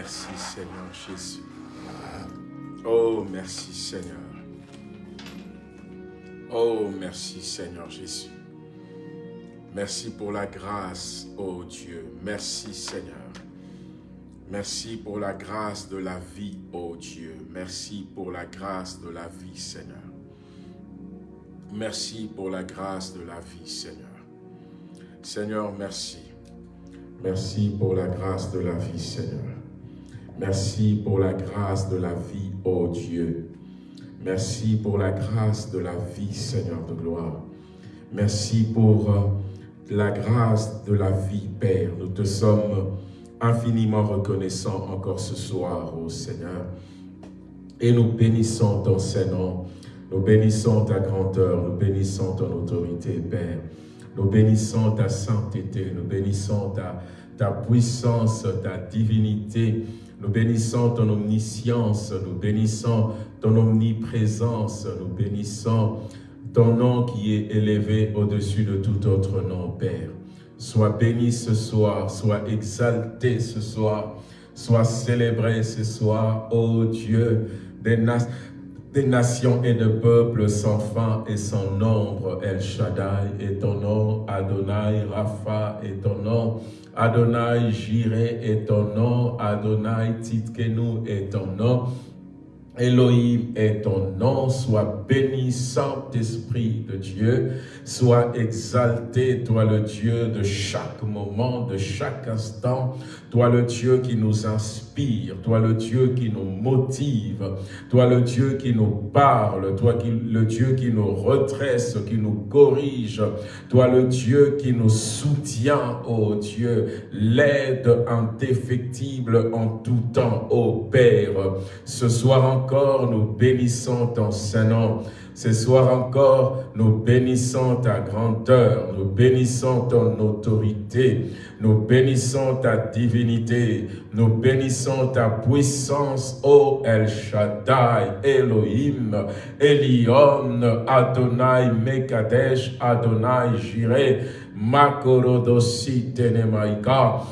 Merci Seigneur Jésus. Oh, merci Seigneur. Oh, merci Seigneur Jésus. Merci pour la grâce, oh Dieu. Merci Seigneur. Merci pour la grâce de la vie, oh Dieu. Merci pour la grâce de la vie, Seigneur. Merci pour la grâce de la vie, Seigneur. Seigneur, merci. Merci pour la grâce de la vie, Seigneur. Merci pour la grâce de la vie, ô Dieu. Merci pour la grâce de la vie, Seigneur de gloire. Merci pour euh, la grâce de la vie, Père. Nous te sommes infiniment reconnaissants encore ce soir, ô Seigneur. Et nous bénissons ton Saint-Nom. Nous bénissons ta grandeur, nous bénissons ton autorité, Père. Nous bénissons ta sainteté, nous bénissons ta puissance, ta divinité. Nous bénissons ton omniscience, nous bénissons ton omniprésence, nous bénissons ton nom qui est élevé au-dessus de tout autre nom, Père. Sois béni ce soir, sois exalté ce soir, sois célébré ce soir, ô Dieu des nations des nations et de peuples sans fin et sans nombre. El Shaddai est ton nom, Adonai Rapha est ton nom, Adonai Jireh est ton nom, Adonai Titkenu est ton nom, Elohim est ton nom, sois béni, Saint-Esprit de Dieu, sois exalté, toi le Dieu de chaque moment, de chaque instant, toi le Dieu qui nous inspire, toi le Dieu qui nous motive, toi le Dieu qui nous parle, toi le Dieu qui nous redresse, qui nous corrige, toi le Dieu qui nous soutient, ô Dieu, l'aide indéfectible en tout temps, ô Père. Ce soir encore, nous bénissons ton Saint-Nom. Ce soir encore, nous bénissons ta grandeur, nous bénissons ton autorité, nous bénissons ta divinité, nous bénissons ta puissance, ô El Shaddai, Elohim, Elion, Adonai, Mekadesh, Adonai, Jireh, Makorodosi, Tenemaika,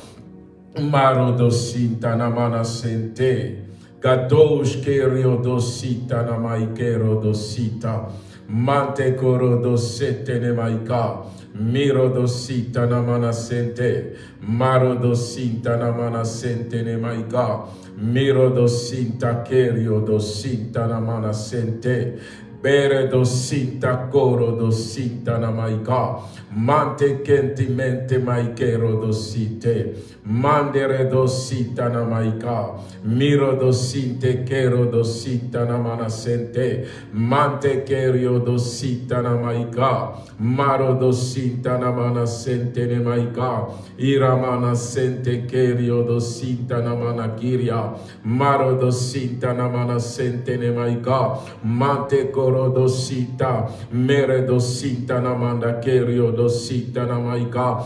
Marodosi, Tanamana, Sente, Gadosh kerio dosita namaikero dosita. Mante coro dosete ne maika. Miro dosita namana sente. Maro dosinta namana sente ne maika. Miro dosinta kerio dosinta namana sente. Bere dosinta coro dosinta namaika. Mante kenti mente maikero dosite. Mandere dosita namaika. Miro dosinte kero dosita namanasente. Mante kerio dosita namaika. Maro dosita namanasente nemaika. Iramanasente kerio dosita namanakiria. Maro dosita namanasente nemaika. Mante koro dosita. Mere dosita namanda kerio dosita na maika.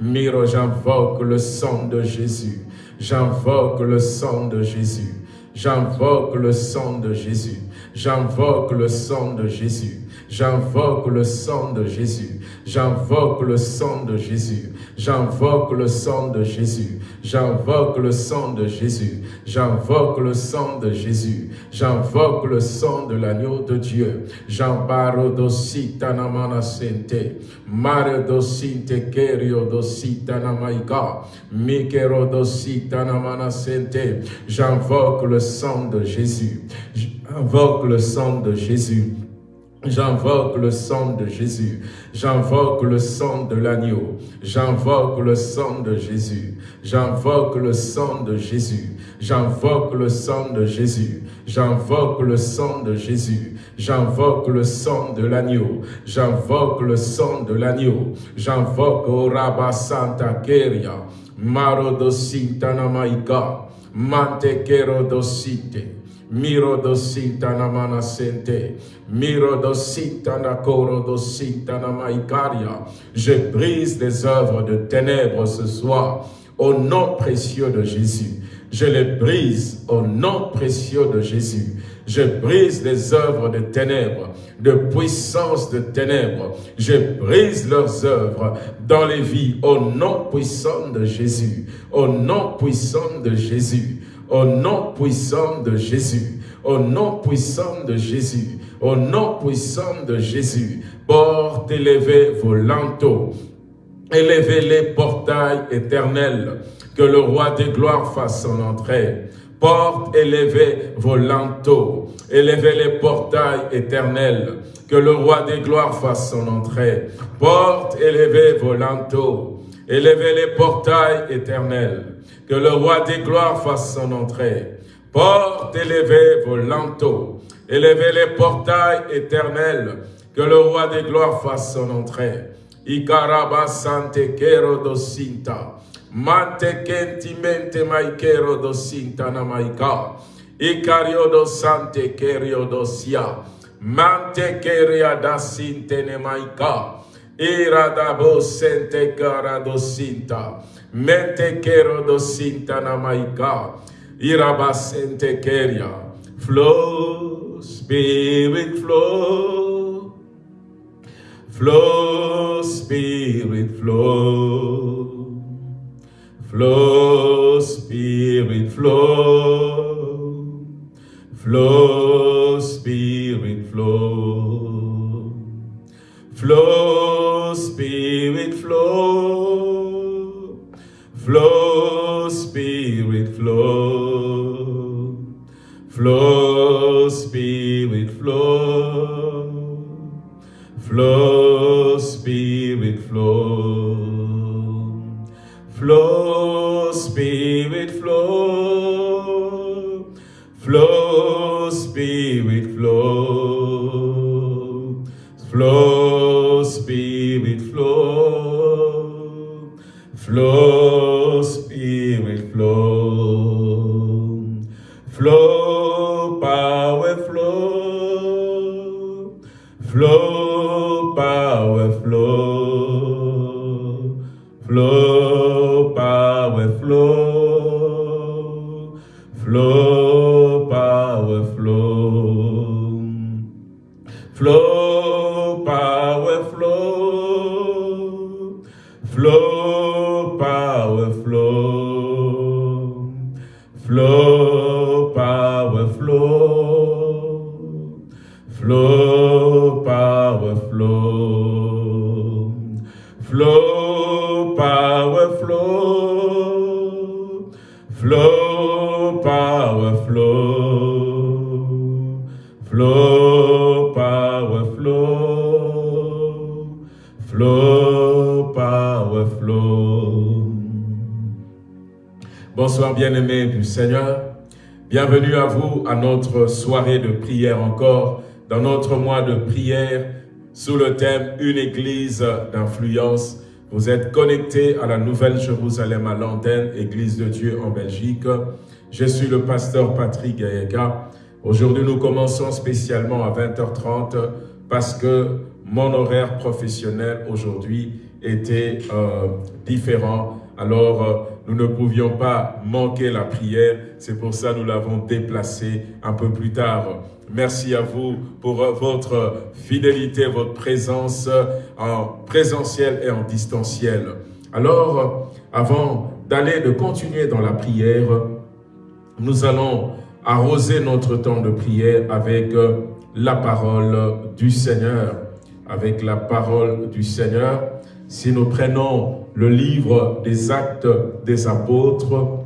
Miro, j'invoque le sang de Jésus. J'invoque le sang de Jésus. J'invoque le sang de Jésus. J'invoque le sang de Jésus. J'invoque le sang de Jésus. J'invoque le sang de Jésus. J'invoque le sang de Jésus. J'invoque le sang de Jésus. J'invoque le sang de Jésus. J'invoque le sang de l'agneau de Dieu. J'embaro dosita namana sente. Mare dosinte kerio dosita namaika. Mikero dosita namana sente. J'invoque le sang de Jésus. J'invoque le sang de Jésus. J'invoque le sang de Jésus. J'invoque le sang de l'agneau. J'invoque le sang de Jésus. J'invoque le sang de Jésus. J'invoque le sang de Jésus. J'invoque le sang de Jésus. J'invoque le sang de l'agneau. J'invoque le sang de l'agneau. J'invoque au Rabba Santa Keria. Marodosinta Namaika. Mantekero dosite. Miro dosita na manasente. Miro dosita na maikaria. Je brise les œuvres de ténèbres ce soir. Au nom précieux de Jésus. Je les brise au nom précieux de Jésus. Je brise les œuvres de ténèbres, de puissance de ténèbres. Je brise leurs œuvres dans les vies au nom puissant de Jésus. Au nom puissant de Jésus. Au nom puissant de Jésus. Au nom puissant de Jésus. Au nom puissant de Jésus. Porte élevez vos lanteaux. Élevez les portails éternels. Que le roi des gloires fasse son entrée. Porte élevez vos lanteaux. Élevez les portails éternels. Que le roi des gloires fasse son entrée. Porte élevez vos lanteaux. Élevez les portails éternels. Que le roi des gloires fasse son entrée. Porte élevez vos lanteaux. Élevez les portails éternels. Que le roi des gloires fasse son entrée. Ikaraba sante kero dosinta. Mante kentimente maikero dosinta na maika. Ikario do sante kerio dosia. Mante keria da sinte ne maika. Iradabo sente kara dosinta. Mente kero dosinta na maika. Irabasente keria. Flow, spirit flow. Flow, spirit flow. Flow, spirit flow. Flow, spirit flow. Flow, spirit flow. Flow, spirit flow. Flow, spirit flow. Flow, spirit flow. Flow, spirit flow. Flow, spirit flow. Flow, spirit flow. Flow, Seigneur. Bienvenue à vous à notre soirée de prière encore, dans notre mois de prière sous le thème « Une église d'influence ». Vous êtes connectés à la Nouvelle Jérusalem à l'antenne, Église de Dieu en Belgique. Je suis le pasteur Patrick Gaïga. Aujourd'hui, nous commençons spécialement à 20h30 parce que mon horaire professionnel aujourd'hui était euh, différent. Alors, euh, nous ne pouvions pas manquer la prière. C'est pour ça que nous l'avons déplacé un peu plus tard. Merci à vous pour votre fidélité, votre présence en présentiel et en distanciel. Alors, avant d'aller, de continuer dans la prière, nous allons arroser notre temps de prière avec la parole du Seigneur. Avec la parole du Seigneur. Si nous prenons le livre des actes des apôtres,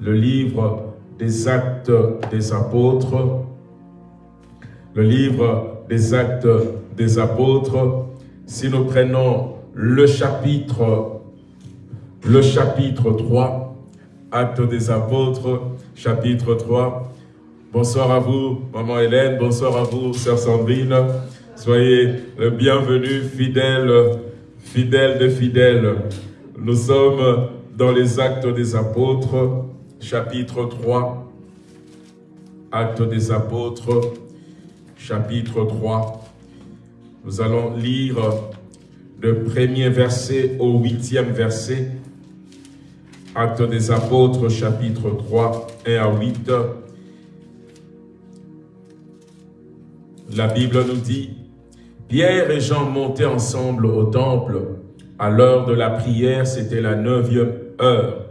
le livre des actes des apôtres, le livre des actes des apôtres, si nous prenons le chapitre, le chapitre 3, actes des apôtres, chapitre 3. Bonsoir à vous, maman Hélène, bonsoir à vous, sœur Sandrine. Soyez le bienvenu, fidèles, fidèles de fidèles. Nous sommes dans les actes des apôtres, chapitre 3. Actes des apôtres, chapitre 3. Nous allons lire le premier verset au huitième verset. Actes des apôtres, chapitre 3, 1 à 8. La Bible nous dit, Pierre et Jean montaient ensemble au temple. À l'heure de la prière, c'était la neuvième heure.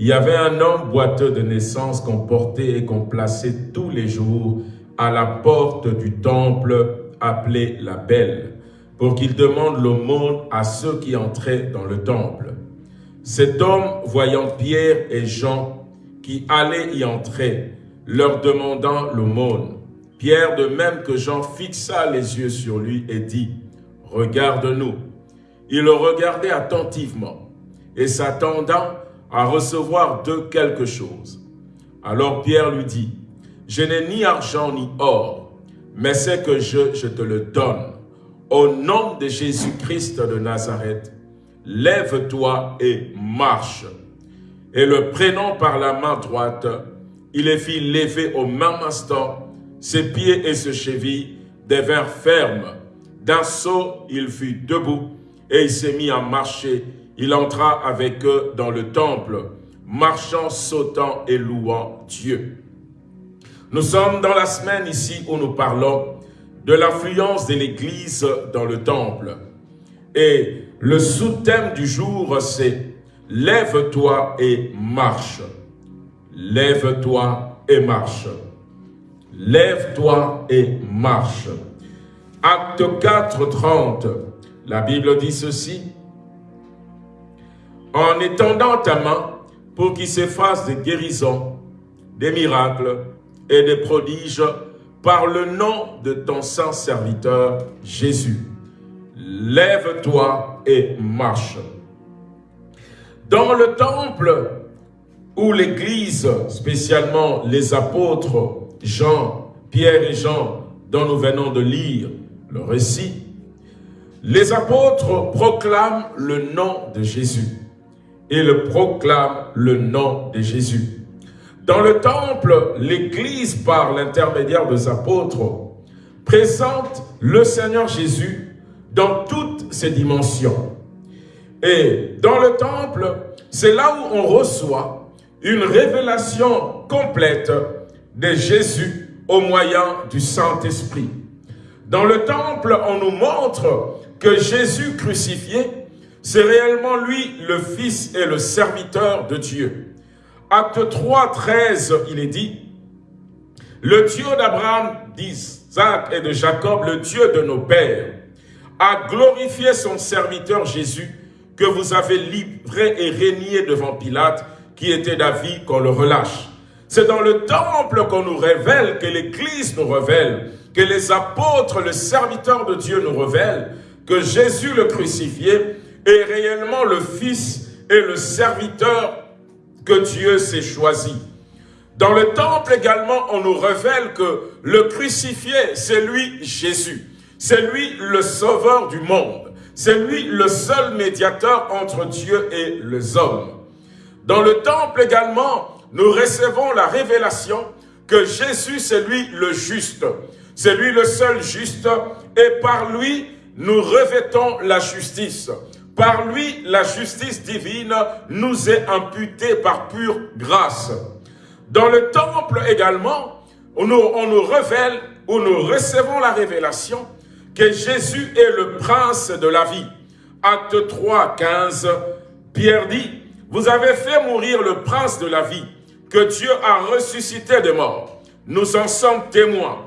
Il y avait un homme boiteux de naissance qu'on portait et qu'on plaçait tous les jours à la porte du temple appelé la Belle, pour qu'il demande l'aumône à ceux qui entraient dans le temple. Cet homme, voyant Pierre et Jean qui allaient y entrer, leur demandant l'aumône, Pierre, de même que Jean, fixa les yeux sur lui et dit, « Regarde-nous ». Il le regardait attentivement et s'attendant à recevoir de quelque chose. Alors Pierre lui dit, « Je n'ai ni argent ni or, mais c'est que je, je te le donne. Au nom de Jésus-Christ de Nazareth, lève-toi et marche. Et le prenant par la main droite, il les fit lever au même instant, ses pieds et ses chevilles devinrent fermes. D'un saut, il fut debout et il s'est mis à marcher. Il entra avec eux dans le temple, marchant, sautant et louant Dieu. Nous sommes dans la semaine ici où nous parlons de l'influence de l'Église dans le temple. Et le sous-thème du jour, c'est « Lève-toi et marche ». Lève-toi et marche. Lève-toi et marche. Acte 4, 30, la Bible dit ceci. En étendant ta main pour qu'il se fasse des guérisons, des miracles et des prodiges par le nom de ton saint serviteur Jésus. Lève-toi et marche. Dans le temple où l'Église, spécialement les apôtres Jean, Pierre et Jean, dont nous venons de lire le récit, les apôtres proclament le nom de Jésus. Ils proclament le nom de Jésus. Dans le temple, l'Église, par l'intermédiaire des apôtres, présente le Seigneur Jésus dans toutes ses dimensions. Et dans le temple, c'est là où on reçoit une révélation complète de Jésus au moyen du Saint-Esprit. Dans le temple, on nous montre que Jésus crucifié, c'est réellement lui le Fils et le serviteur de Dieu. Acte 3, 13, il est dit, le Dieu d'Abraham, d'Isaac et de Jacob, le Dieu de nos pères, a glorifié son serviteur Jésus, que vous avez livré et régné devant Pilate, qui était d'avis qu'on le relâche. C'est dans le temple qu'on nous révèle, que l'Église nous révèle, que les apôtres, le serviteur de Dieu nous révèlent, que Jésus le crucifié est réellement le Fils et le serviteur que Dieu s'est choisi. Dans le temple également, on nous révèle que le crucifié, c'est lui Jésus. C'est lui le sauveur du monde. C'est lui le seul médiateur entre Dieu et les hommes. Dans le temple également, nous recevons la révélation que Jésus, c'est lui le juste. C'est lui le seul juste et par lui, nous revêtons la justice. Par lui, la justice divine nous est imputée par pure grâce. Dans le temple également, on nous, révèle, où nous recevons la révélation que Jésus est le prince de la vie. Acte 3, 15, Pierre dit, « Vous avez fait mourir le prince de la vie, que Dieu a ressuscité des morts. Nous en sommes témoins. »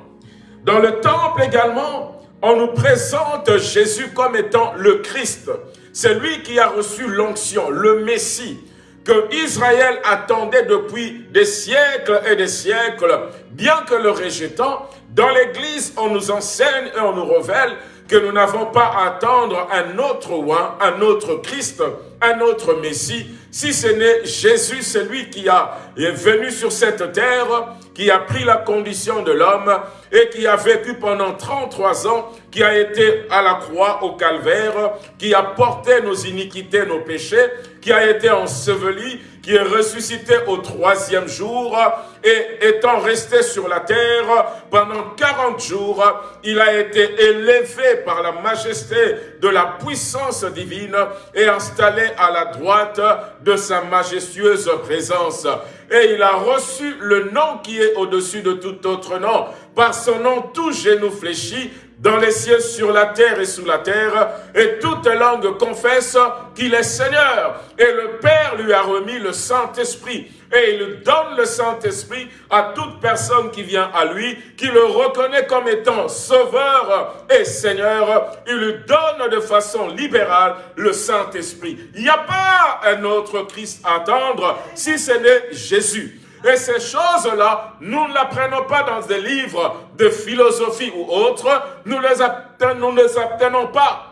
Dans le temple également, on nous présente Jésus comme étant le Christ, c'est lui qui a reçu l'onction, le Messie, que Israël attendait depuis des siècles et des siècles, bien que le rejetant, dans l'Église, on nous enseigne et on nous révèle que nous n'avons pas à attendre un autre roi, un autre Christ, un autre Messie, si ce n'est Jésus, celui qui est venu sur cette terre, qui a pris la condition de l'homme et qui a vécu pendant 33 ans, qui a été à la croix au calvaire, qui a porté nos iniquités, nos péchés, qui a été enseveli, qui est ressuscité au troisième jour et étant resté sur la terre pendant 40 jours, il a été élevé par la majesté de la puissance divine et installé à la droite de sa majestueuse présence. Et il a reçu le nom qui est au-dessus de tout autre nom. Par son nom, tout genou fléchit dans les cieux, sur la terre et sous la terre, et toute langue confesse qu'il est Seigneur. Et le Père lui a remis le Saint-Esprit. Et il donne le Saint-Esprit à toute personne qui vient à lui, qui le reconnaît comme étant Sauveur et Seigneur. Il donne de façon libérale le Saint-Esprit. Il n'y a pas un autre Christ à attendre si ce n'est Jésus. Et ces choses-là, nous ne l'apprenons pas dans des livres de philosophie ou autres, nous ne les apprenons pas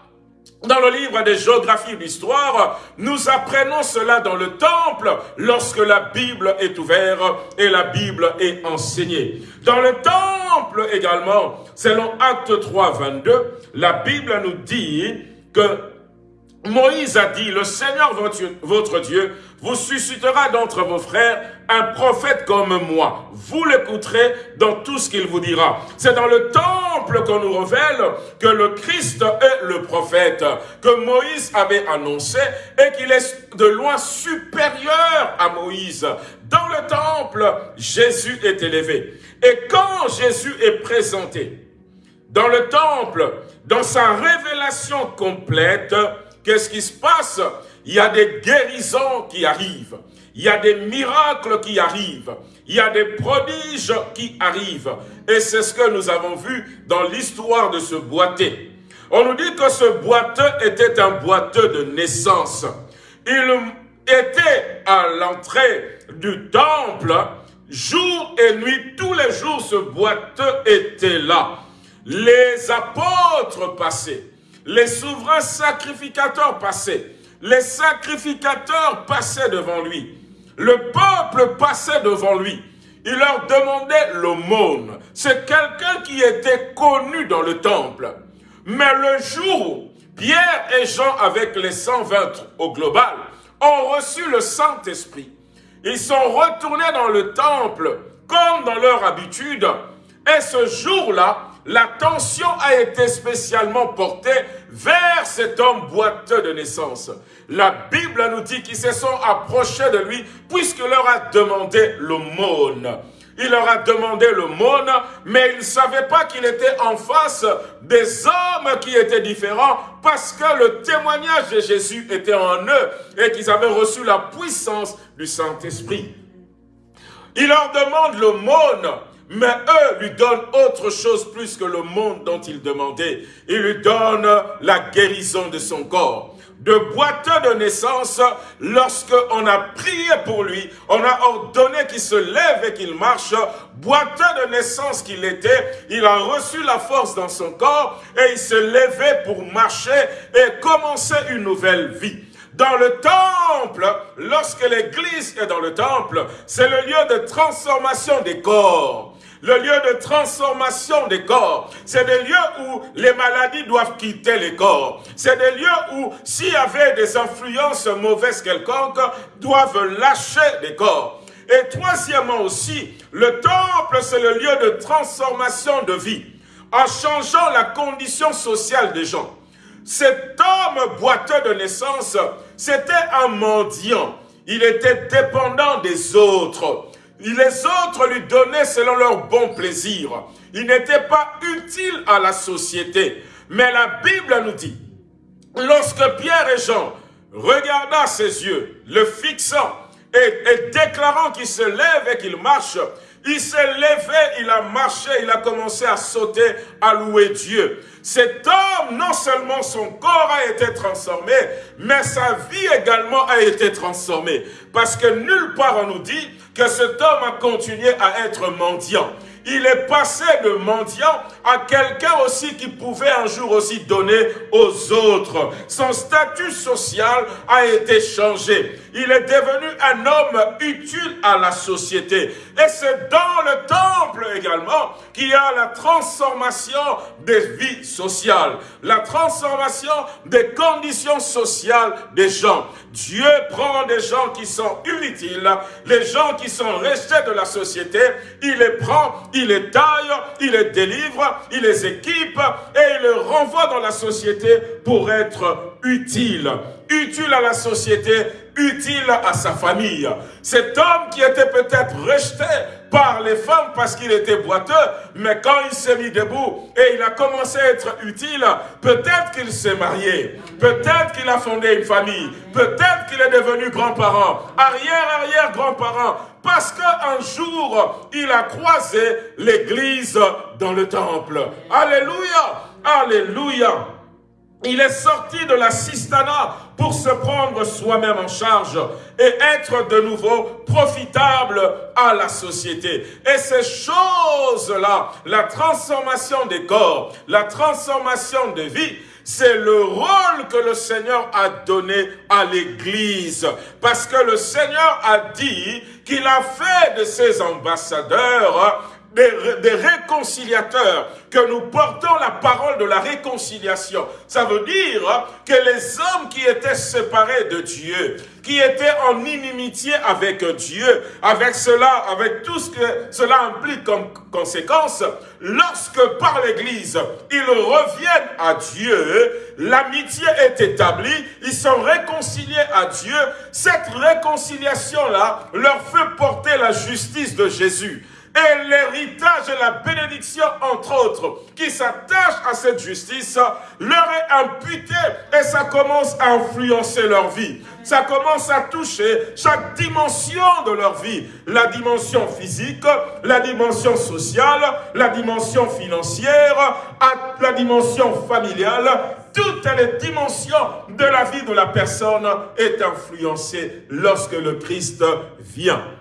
dans le livre des géographies et d'histoire, nous apprenons cela dans le temple lorsque la Bible est ouverte et la Bible est enseignée. Dans le temple également, selon Acte 3, 22, la Bible nous dit que Moïse a dit, le Seigneur votre Dieu vous suscitera d'entre vos frères un prophète comme moi. Vous l'écouterez dans tout ce qu'il vous dira. C'est dans le temple qu'on nous révèle que le Christ est le prophète, que Moïse avait annoncé et qu'il est de loin supérieur à Moïse. Dans le temple, Jésus est élevé. Et quand Jésus est présenté dans le temple, dans sa révélation complète, Qu'est-ce qui se passe? Il y a des guérisons qui arrivent. Il y a des miracles qui arrivent. Il y a des prodiges qui arrivent. Et c'est ce que nous avons vu dans l'histoire de ce boiteux. On nous dit que ce boiteux était un boiteux de naissance. Il était à l'entrée du temple, jour et nuit, tous les jours, ce boiteux était là. Les apôtres passaient les souverains sacrificateurs passaient. Les sacrificateurs passaient devant lui. Le peuple passait devant lui. Il leur demandait l'aumône. C'est quelqu'un qui était connu dans le temple. Mais le jour où Pierre et Jean, avec les 120 au global, ont reçu le Saint-Esprit, ils sont retournés dans le temple comme dans leur habitude. Et ce jour-là, l'attention a été spécialement portée vers cet homme boiteux de naissance. La Bible nous dit qu'ils se sont approchés de lui puisqu'il leur a demandé l'aumône. Il leur a demandé l'aumône, mais ils ne savaient pas qu'il était en face des hommes qui étaient différents parce que le témoignage de Jésus était en eux et qu'ils avaient reçu la puissance du Saint-Esprit. Il leur demande l'aumône, mais eux lui donnent autre chose plus que le monde dont il demandait. Il lui donne la guérison de son corps. De boiteux de naissance, lorsque on a prié pour lui, on a ordonné qu'il se lève et qu'il marche, boiteux de naissance qu'il était, il a reçu la force dans son corps et il se levait pour marcher et commencer une nouvelle vie. Dans le temple, lorsque l'église est dans le temple, c'est le lieu de transformation des corps le lieu de transformation des corps. C'est des lieux où les maladies doivent quitter les corps. C'est des lieux où, s'il y avait des influences mauvaises quelconques, doivent lâcher des corps. Et troisièmement aussi, le temple, c'est le lieu de transformation de vie, en changeant la condition sociale des gens. Cet homme boiteux de naissance, c'était un mendiant. Il était dépendant des autres. Les autres lui donnaient selon leur bon plaisir. Il n'était pas utile à la société. Mais la Bible nous dit, lorsque Pierre et Jean regardant ses yeux, le fixant et, et déclarant qu'il se lève et qu'il marche, il s'est levé, il a marché, il a commencé à sauter, à louer Dieu. Cet homme, non seulement son corps a été transformé, mais sa vie également a été transformée. Parce que nulle part on nous dit que cet homme a continué à être mendiant. Il est passé de mendiant à quelqu'un aussi qui pouvait un jour aussi donner aux autres. Son statut social a été changé. Il est devenu un homme utile à la société. Et c'est dans le temple également qu'il y a la transformation des vies sociales, la transformation des conditions sociales des gens. Dieu prend des gens qui sont inutiles, les gens qui sont restés de la société, il les prend, il les taille, il les délivre, il les équipe et il les renvoie dans la société pour être utile. Utile à la société, utile à sa famille. Cet homme qui était peut-être rejeté par les femmes parce qu'il était boiteux, mais quand il s'est mis debout et il a commencé à être utile, peut-être qu'il s'est marié, peut-être qu'il a fondé une famille, peut-être qu'il est devenu grand-parent, arrière-arrière-grand-parent, parce qu'un jour, il a croisé l'église dans le temple. Alléluia, alléluia. Il est sorti de la cistana pour se prendre soi-même en charge et être de nouveau profitable à la société. Et ces choses-là, la transformation des corps, la transformation des vies, c'est le rôle que le Seigneur a donné à l'Église. Parce que le Seigneur a dit qu'il a fait de ses ambassadeurs des, réconciliateurs, que nous portons la parole de la réconciliation. Ça veut dire que les hommes qui étaient séparés de Dieu, qui étaient en inimitié avec Dieu, avec cela, avec tout ce que cela implique comme conséquence, lorsque par l'Église, ils reviennent à Dieu, l'amitié est établie, ils sont réconciliés à Dieu, cette réconciliation-là leur fait porter la justice de Jésus et l'héritage et la bénédiction, entre autres, qui s'attachent à cette justice, leur est imputé et ça commence à influencer leur vie. Ça commence à toucher chaque dimension de leur vie. La dimension physique, la dimension sociale, la dimension financière, la dimension familiale. Toutes les dimensions de la vie de la personne est influencée lorsque le Christ vient.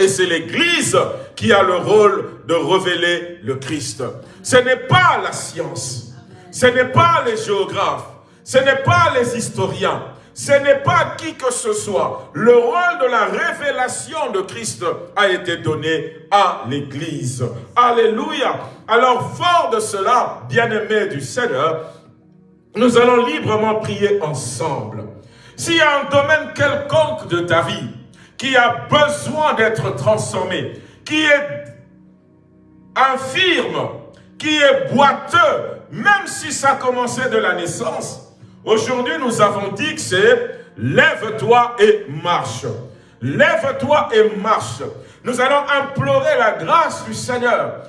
Et c'est l'Église qui a le rôle de révéler le Christ. Ce n'est pas la science, ce n'est pas les géographes, ce n'est pas les historiens, ce n'est pas qui que ce soit. Le rôle de la révélation de Christ a été donné à l'Église. Alléluia. Alors, fort de cela, bien-aimés du Seigneur, nous allons librement prier ensemble. S'il y a un domaine quelconque de ta vie qui a besoin d'être transformé, qui est infirme, qui est boiteux, même si ça commençait de la naissance, aujourd'hui nous avons dit que c'est lève-toi et marche. Lève-toi et marche. Nous allons implorer la grâce du Seigneur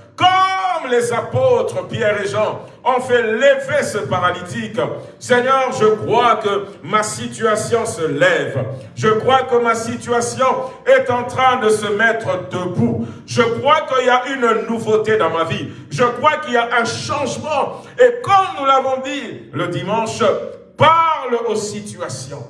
comme les apôtres Pierre et Jean ont fait lever ce paralytique. Seigneur, je crois que ma situation se lève. Je crois que ma situation est en train de se mettre debout. Je crois qu'il y a une nouveauté dans ma vie. Je crois qu'il y a un changement. Et comme nous l'avons dit le dimanche, parle aux situations.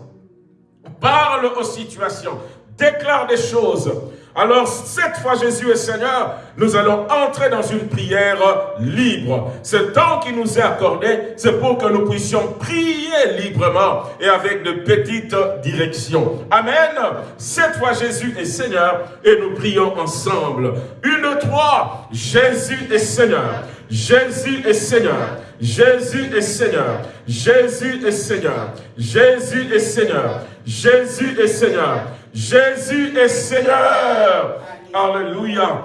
Parle aux situations. Déclare des choses. Alors, cette fois Jésus est Seigneur, nous allons entrer dans une prière libre. Ce temps qui nous est accordé, c'est pour que nous puissions prier librement et avec de petites directions. Amen. Cette fois Jésus est Seigneur et nous prions ensemble. Une, trois, Jésus est Seigneur. Jésus est Seigneur. Jésus est Seigneur. Jésus est Seigneur. Jésus est Seigneur. Jésus est Seigneur. Jésus est Seigneur. Alléluia.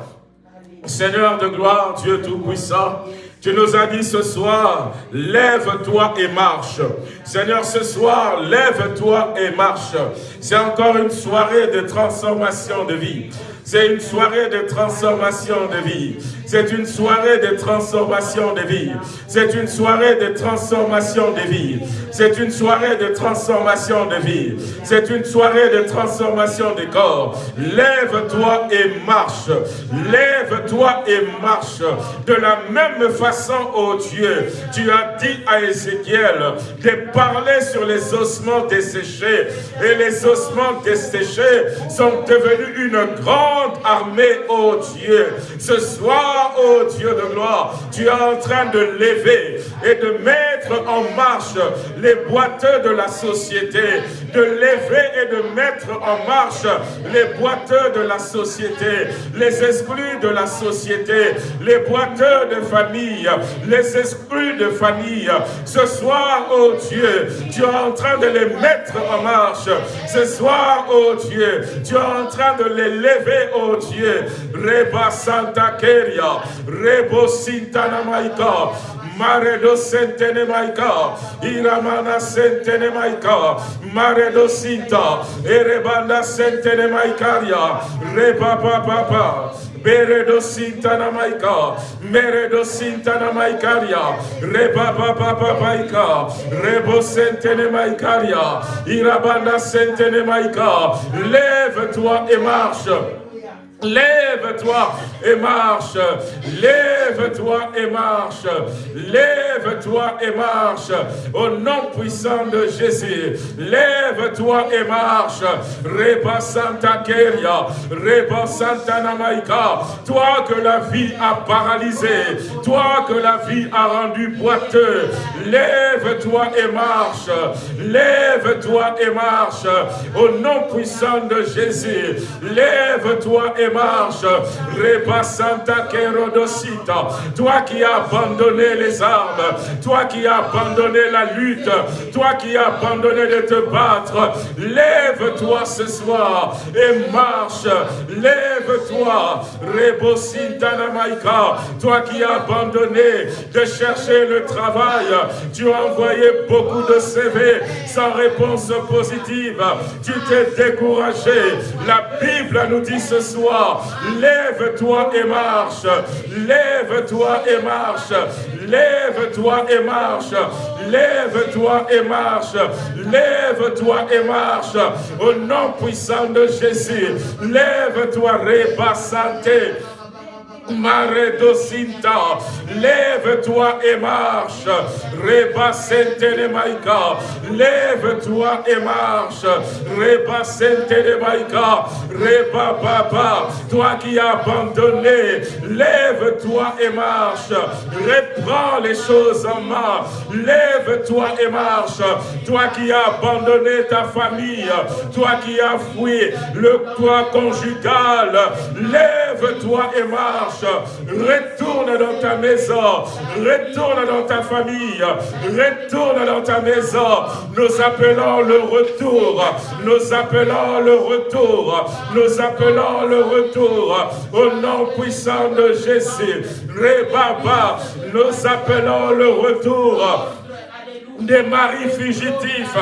Seigneur de gloire, Dieu Tout-Puissant, tu nous as dit ce soir, lève-toi et marche. Seigneur, ce soir, lève-toi et marche. C'est encore une soirée de transformation de vie. C'est une soirée de transformation de vie. C'est une soirée de transformation de vie. C'est une soirée de transformation de vie. C'est une soirée de transformation de vie. C'est une soirée de transformation de corps. Lève-toi et marche. Lève-toi et marche. De la même façon, ô Dieu, tu as dit à Ézéchiel de parler sur les ossements desséchés. Et les ossements desséchés sont devenus une grande armée, ô Dieu. Ce soir, ô Dieu de gloire, tu es en train de lever et de mettre en marche les boiteux de la société, de lever et de mettre en marche les boiteux de la société, les exclus de la société, les boiteux de famille, les exclus de famille. Ce soir, ô Dieu, tu es en train de les mettre en marche. Ce soir, ô Dieu, tu es en train de les lever, ô Dieu. Reba Santa Keria, Rebo Sintana Maika, Maredo Maika, Iramana Sentene Maika, Maredo Sinta, Erebanda Sentene Maikaria, Reba Papa. Sintana Maika, Meredo Sintana Maikaria, Reba Papa Rebo Maikaria, Maika, lève-toi et marche. Lève-toi et marche. Lève-toi et marche. Lève-toi et marche. Au nom puissant de Jésus. Lève-toi et marche. Reba Santa Keria. Reba Santa Namaika. Toi que la vie a paralysé. Toi que la vie a rendu boiteux. Lève-toi et marche. Lève-toi et marche. Au nom puissant de Jésus. Lève-toi et marche. Reba Santa Kerodosita. Toi qui as abandonné les armes, toi qui as abandonné la lutte, toi qui as abandonné de te battre, lève-toi ce soir et marche. Lève-toi. Rebo Maika. Toi qui as abandonné de chercher le travail, tu as envoyé beaucoup de CV sans réponse positive. Tu t'es découragé. La Bible nous dit ce soir Lève-toi et marche. Lève-toi et marche. Lève-toi et marche. Lève-toi et marche. Lève-toi et marche. Au nom puissant de Jésus. Lève-toi, Santé. Maredosinta, lève-toi et marche. Reba Maïka, lève-toi et marche. Reba Maïka, Reba Baba, toi qui as abandonné, lève-toi et marche. Reprends les choses en main. Lève-toi et marche. Toi qui as abandonné ta famille, toi qui as fui le toit conjugal, lève-toi et marche. Retourne dans ta maison. Retourne dans ta famille. Retourne dans ta maison. Nous appelons le retour. Nous appelons le retour. Nous appelons le retour. Au nom puissant de Jésus. Rebaba. Nous appelons le retour des maris fugitifs.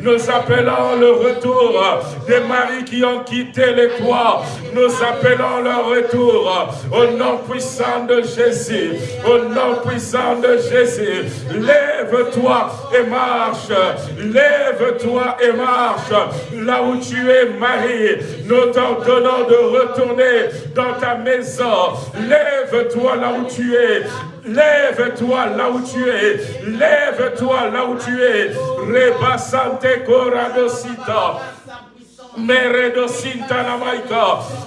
Nous appelons le retour des maris qui ont quitté les toits. Nous appelons le retour au nom puissant de Jésus. Au nom puissant de Jésus. Lève-toi et marche. Lève-toi et marche. Là où tu es marié, nous t'ordonnons de retourner dans ta maison. Lève-toi là où tu es. Lève-toi là où tu es. Lève-toi là où tu es. Rebasante Coradosita.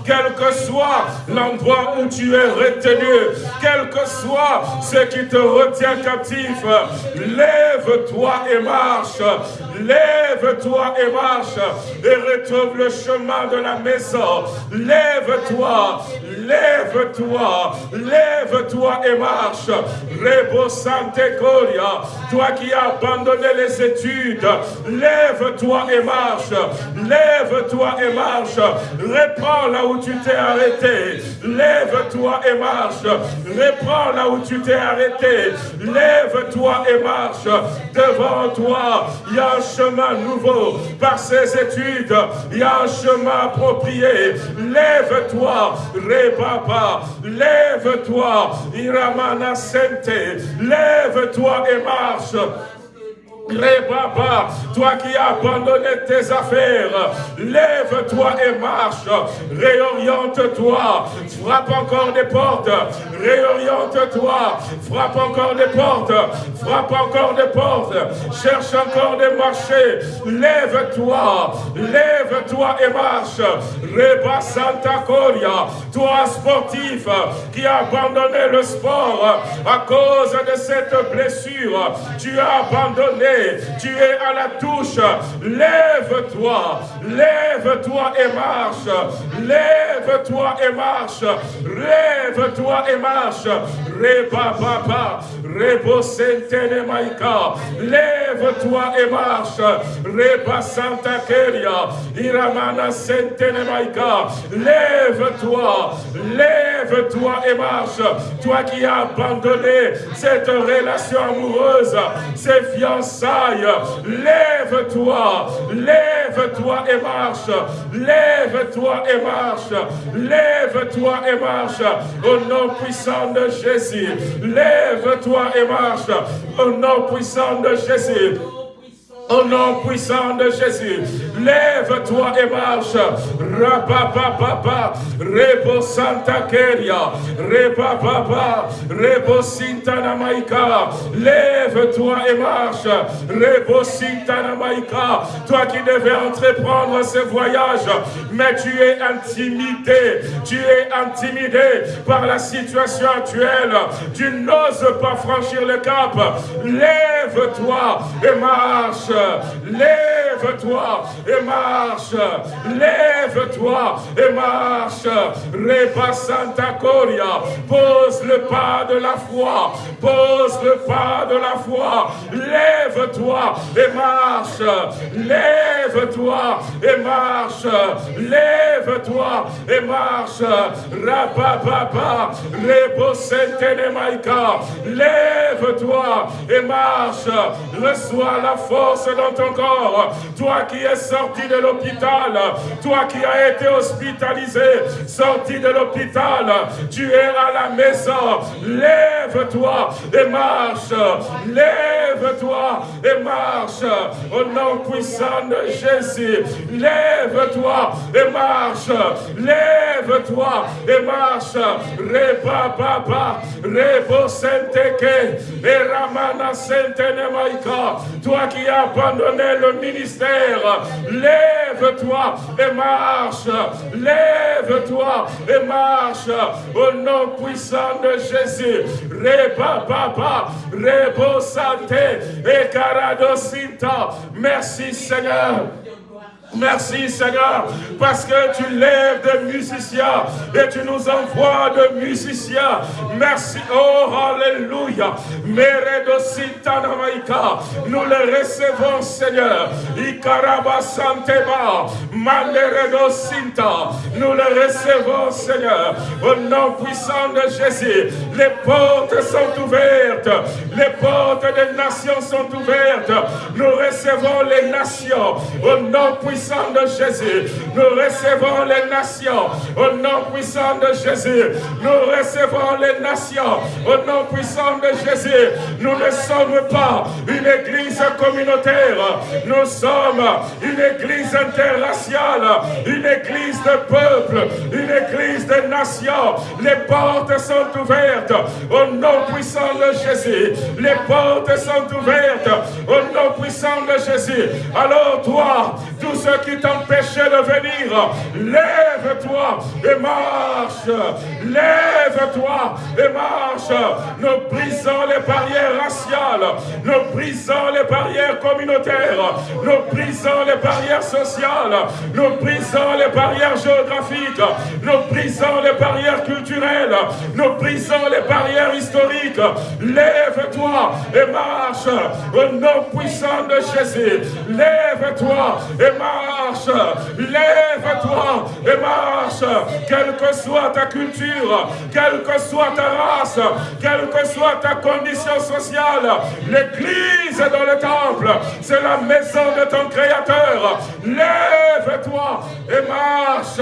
Quel que soit l'endroit où tu es retenu, quel que soit ce qui te retient captif, lève-toi et marche. Lève-toi et marche et retrouve le chemin de la maison. Lève-toi, lève-toi, lève-toi et marche. Rebo Sante Coria, toi qui as abandonné les études, lève-toi et marche. Lève Lève-toi et marche. Reprends là où tu t'es arrêté. Lève-toi et marche. Reprends là où tu t'es arrêté. Lève-toi et marche. Devant toi, il chemin nouveau. Par ces études, il y a un chemin approprié. Lève-toi, Rebaba. Lève-toi, Iramana Sente. Lève-toi et marche. Papa, toi qui as abandonné tes affaires, lève-toi et marche, réoriente-toi, frappe encore des portes, réoriente-toi, frappe encore des portes, frappe encore des portes, cherche encore des marchés, lève-toi, lève-toi et marche, Reba Santa Coria, toi sportif qui as abandonné le sport à cause de cette blessure, tu as abandonné tu es à la touche. Lève-toi, lève-toi et marche. Lève-toi et marche. Lève-toi et marche. Reba papa, rebo sentene maika. Lève-toi et marche. Reba santa keria. Iramana sentene maika. Lève-toi, lève-toi et marche. Toi qui as abandonné cette relation amoureuse, ces fiançailles Lève-toi, lève-toi et marche. Lève-toi et marche. Lève-toi et marche. Au nom puissant de Jésus. Lève-toi et marche. Au nom puissant de Jésus. Au nom puissant de Jésus, lève-toi et marche. Rapapapapa, Rebo Santa Keria, Repapapa, Rebo Sintana Maika. Lève-toi et marche. Rebo Sintana Maika. Toi qui devais entreprendre ce voyage, mais tu es intimidé. Tu es intimidé par la situation actuelle. Tu n'oses pas franchir le cap. Lève-toi et marche. Lève-toi et marche. Lève-toi et marche. Reba Santa Coria. Pose le pas de la foi. Pose le pas de la foi. Lève-toi et marche. Lève-toi et marche. Lève-toi et marche. Rabababa. Rebo Maika. Lève-toi et marche. Reçois la force dans ton corps. Toi qui es sorti de l'hôpital, toi qui as été hospitalisé, sorti de l'hôpital, tu es à la maison. Lève-toi et marche. Lève-toi et marche. Au nom puissant de Jésus, lève-toi et marche. Lève-toi et marche. Reba baba, rebo senteke, et ramana maika. Toi qui as abandonné le ministère, lève-toi et marche. Lève-toi et marche au nom puissant de Jésus. Reba Baba, Rebo Santé. Merci Seigneur. Merci Seigneur, parce que tu lèves des musiciens et tu nous envoies de musiciens. Merci, oh Alléluia. Nous les recevons Seigneur. Ikaraba Santeba, Sinta. Nous les recevons Seigneur. Au nom puissant de Jésus, les portes sont ouvertes. Les portes des nations sont ouvertes. Nous recevons les nations. Au nom puissant de Jésus, nous recevons les nations. Au nom puissant de Jésus, nous recevons les nations. Au nom puissant de Jésus, nous ne sommes pas une église communautaire. Nous sommes une église interraciale, une église de peuple, une église de nations. Les portes sont ouvertes. Au nom puissant de Jésus, les portes sont ouvertes. Au nom puissant de Jésus. Alors toi, tous ceux qui t'empêchait de venir, lève-toi et marche. Lève-toi et marche. Nous brisons les barrières raciales. Nous brisons les barrières communautaires. Nous brisons les barrières sociales. Nous brisons les barrières géographiques. Nous brisons les barrières culturelles. Nous brisons les barrières historiques. Lève-toi et marche au nom puissant de Jésus. Lève-toi et marche Lève-toi et marche. Quelle que soit ta culture, quelle que soit ta race, quelle que soit ta condition sociale, l'église dans le temple, c'est la maison de ton Créateur. Lève-toi et marche.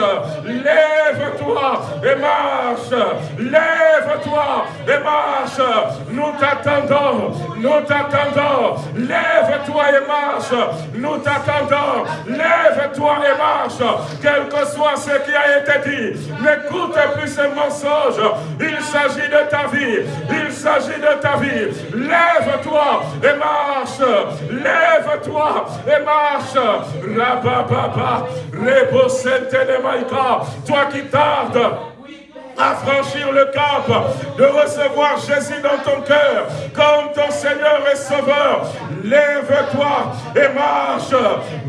Lève-toi et marche. Lève-toi et marche. Nous t'attendons. Nous t'attendons. Lève-toi et marche. Nous t'attendons. Lève-toi et marche. Quel que soit ce qui a été dit, n'écoute plus ces mensonges. Il s'agit de ta vie. Il s'agit de ta vie. Lève-toi et marche. Lève-toi et marche. Rabababa. Rebo Toi qui tardes à franchir le cap, de recevoir Jésus dans ton cœur comme ton Seigneur et Sauveur. Lève-toi et marche.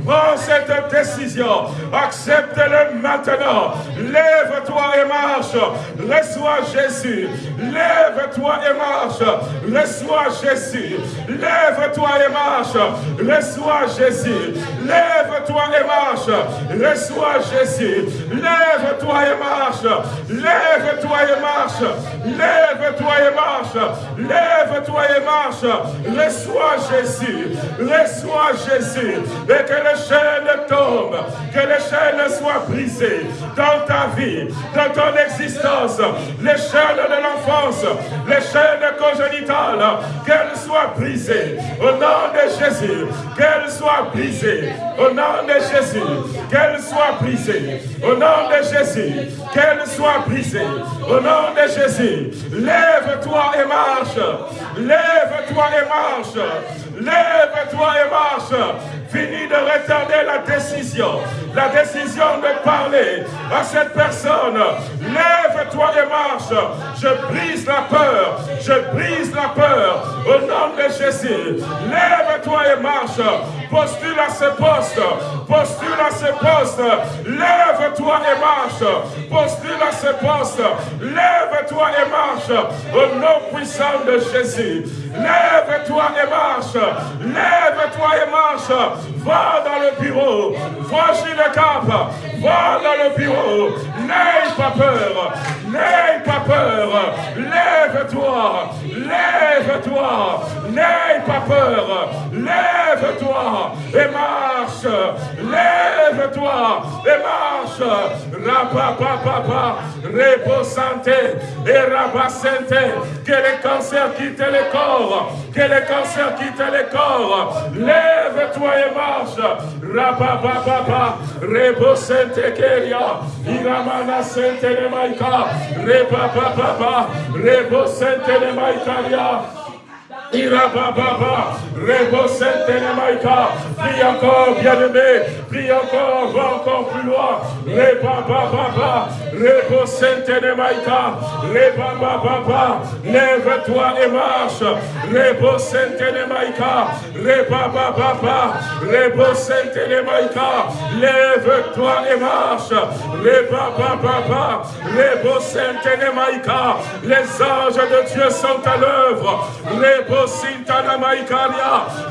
Prends cette décision. Accepte-le maintenant. Lève-toi et marche. Reçois Jésus. Lève-toi et marche. Reçois Jésus. Lève-toi et marche. Reçois Jésus. Lève-toi et marche. Reçois Jésus. Lève-toi et marche. Lève Lève-toi et marche. Lève-toi et marche. Lève-toi et marche. Reçois Jésus. Reçois Jésus. Et que les chaînes tombent. Que les chaînes soient brisées dans ta vie, dans ton existence. Les chaînes de l'enfance, les chaînes congénitales, qu'elles soient brisées. Au nom de Jésus, qu'elles soient brisées. Au nom de Jésus, qu'elles soient brisées. Au nom de Jésus, qu'elles soient brisées. Au nom de Jésus, lève-toi et marche. Lève-toi et marche. Lève-toi et marche. Finis de retarder la décision. La décision de parler à cette personne. Lève-toi et marche. Je brise la peur. Je brise la peur. Au nom de Jésus. Lève-toi et marche. Postule à ce poste. Postule à ce poste. Lève-toi et marche. Postule à ce poste. Lève-toi et marche. Au nom puissant de Jésus. Lève-toi et marche. Lève-toi et marche. Va dans le bureau. Chez le cap. Va dans le bureau. N'aie pas peur. N'aie pas peur. Lève-toi. Lève-toi. N'aie pas peur. Lève-toi et marche. Lève-toi et marche. Rapapapapa. Reposante et santé. Que les cancers quittent les corps. Que les cancers quittent les corps. Lève-toi et marche. Rapapapapa. Rebosente keria. Iramana sente ne maika. Repapapapa. Rebosente ne maikaria. Irababa, Rebo Maïka, prie encore, bien-aimé, prie encore, va encore plus loin, Rebaba, Rebo Maïka, Rebaba, lève-toi et marche, Rebo Maïka, Rebaba, Rebo Maïka, lève-toi et marche, Rebaba, Rebo Maïka, les anges de Dieu sont à l'œuvre,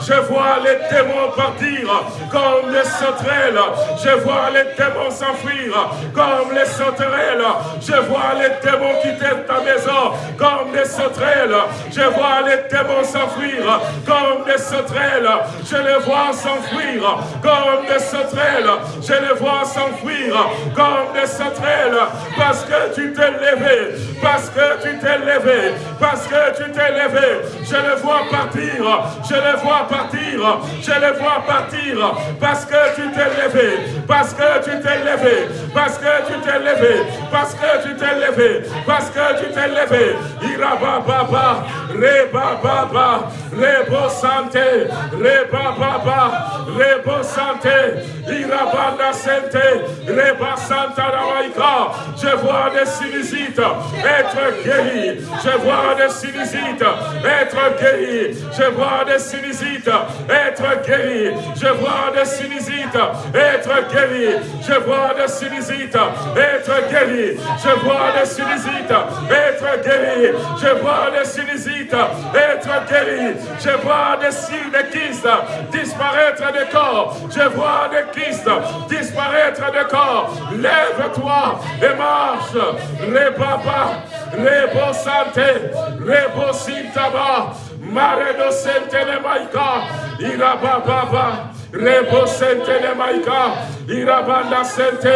je vois les démons partir comme les sauterelles. Je vois les démons s'enfuir comme les sauterelles. Je vois les démons quitter ta maison comme des sauterelles. Je vois les démons s'enfuir comme des sauterelles. Je les vois s'enfuir comme des sauterelles. Je les vois s'enfuir comme des sauterelles. Parce que tu t'es levé. Parce que tu t'es levé. Parce que tu t'es levé. Je les vois partir, je les vois partir, je les vois partir, parce que tu t'es levé, parce que tu t'es levé, parce que tu t'es levé, parce que tu t'es levé, parce que tu t'es levé. Iraba baba, reba baba, rebo santé, reba baba, rebo santé, irabanda santé, reba santa rawaika. Je vois des sinusites être guéris, je vois des sinusites être guéris Je vois des sinusites être guéri. Je vois des sinusites être guéri. Je vois des sinusites être guéri. Je vois des sinusites être guéri. Je vois des sinusites être guéri. Je vois des signes de kystes disparaître des corps. Je vois des kystes disparaître des corps. Lève-toi et marche. Les papas, santé, les beaux sintaba. Mare do sentene maika, ira baba Rebo sente ne maika, irabanda sente,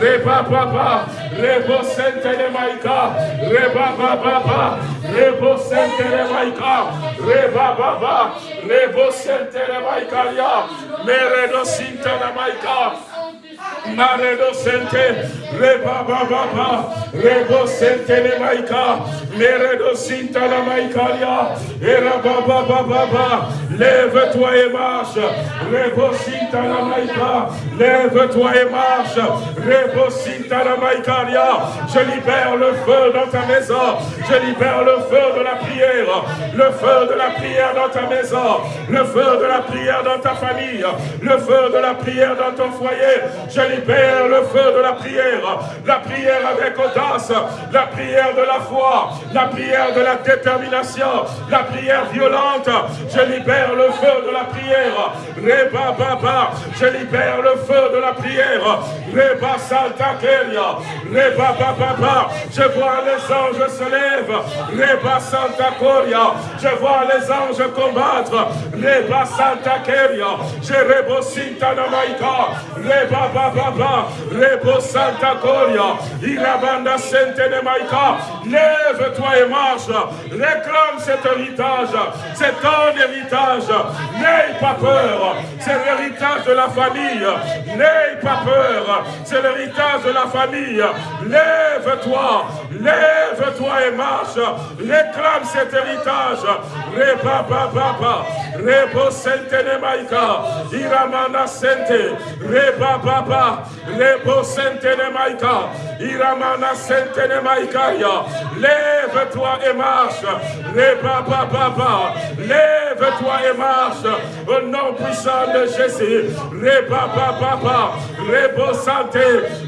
reba baba, rebo sente ne maika, reba baba, rebo sente ne maika, reba baba, rebo sente ne maika meredo sinte ne maika, Maredo sente, reba baba, rebo sente ne maika, meredo sinta la maikalia, era baba baba, lève-toi et marche, rebo sinta la maika, lève-toi et marche, rebo sinta la maikalia, je libère le feu dans ta maison, je libère le feu de la prière, le feu de la prière dans ta maison, le feu de la prière dans ta famille, le feu de la prière dans ton foyer, je libère le feu de la prière, la prière avec audace, la prière de la foi, la prière de la détermination, la prière violente. Je libère le feu de la prière. Reba Baba, je libère le feu de la prière. Reba Santa Keria, Reba Baba, je vois les anges se lèvent. Reba Santa Coria, je vois les anges combattre. Reba Santa Keria, je rebo Sinta Namaika, Reba Baba, Rebo Santa Coria, Irabanda Namaika, lève-toi et marche, réclame cet héritage, c'est ton héritage, n'aie pas peur, c'est l'héritage de la famille, n'aie pas peur, c'est l'héritage de la famille, lève-toi, lève-toi et marche, réclame cet héritage, Reba Baba, Rebo Sente Nemaika, Iramana Sente, Reba Baba, Rebo Nemaika, Iramana Sente Nemaika, lève-toi et marche, Reba Baba, lève-toi et marche, au nom puissant de Jésus, Reba Baba, Rebo Santé,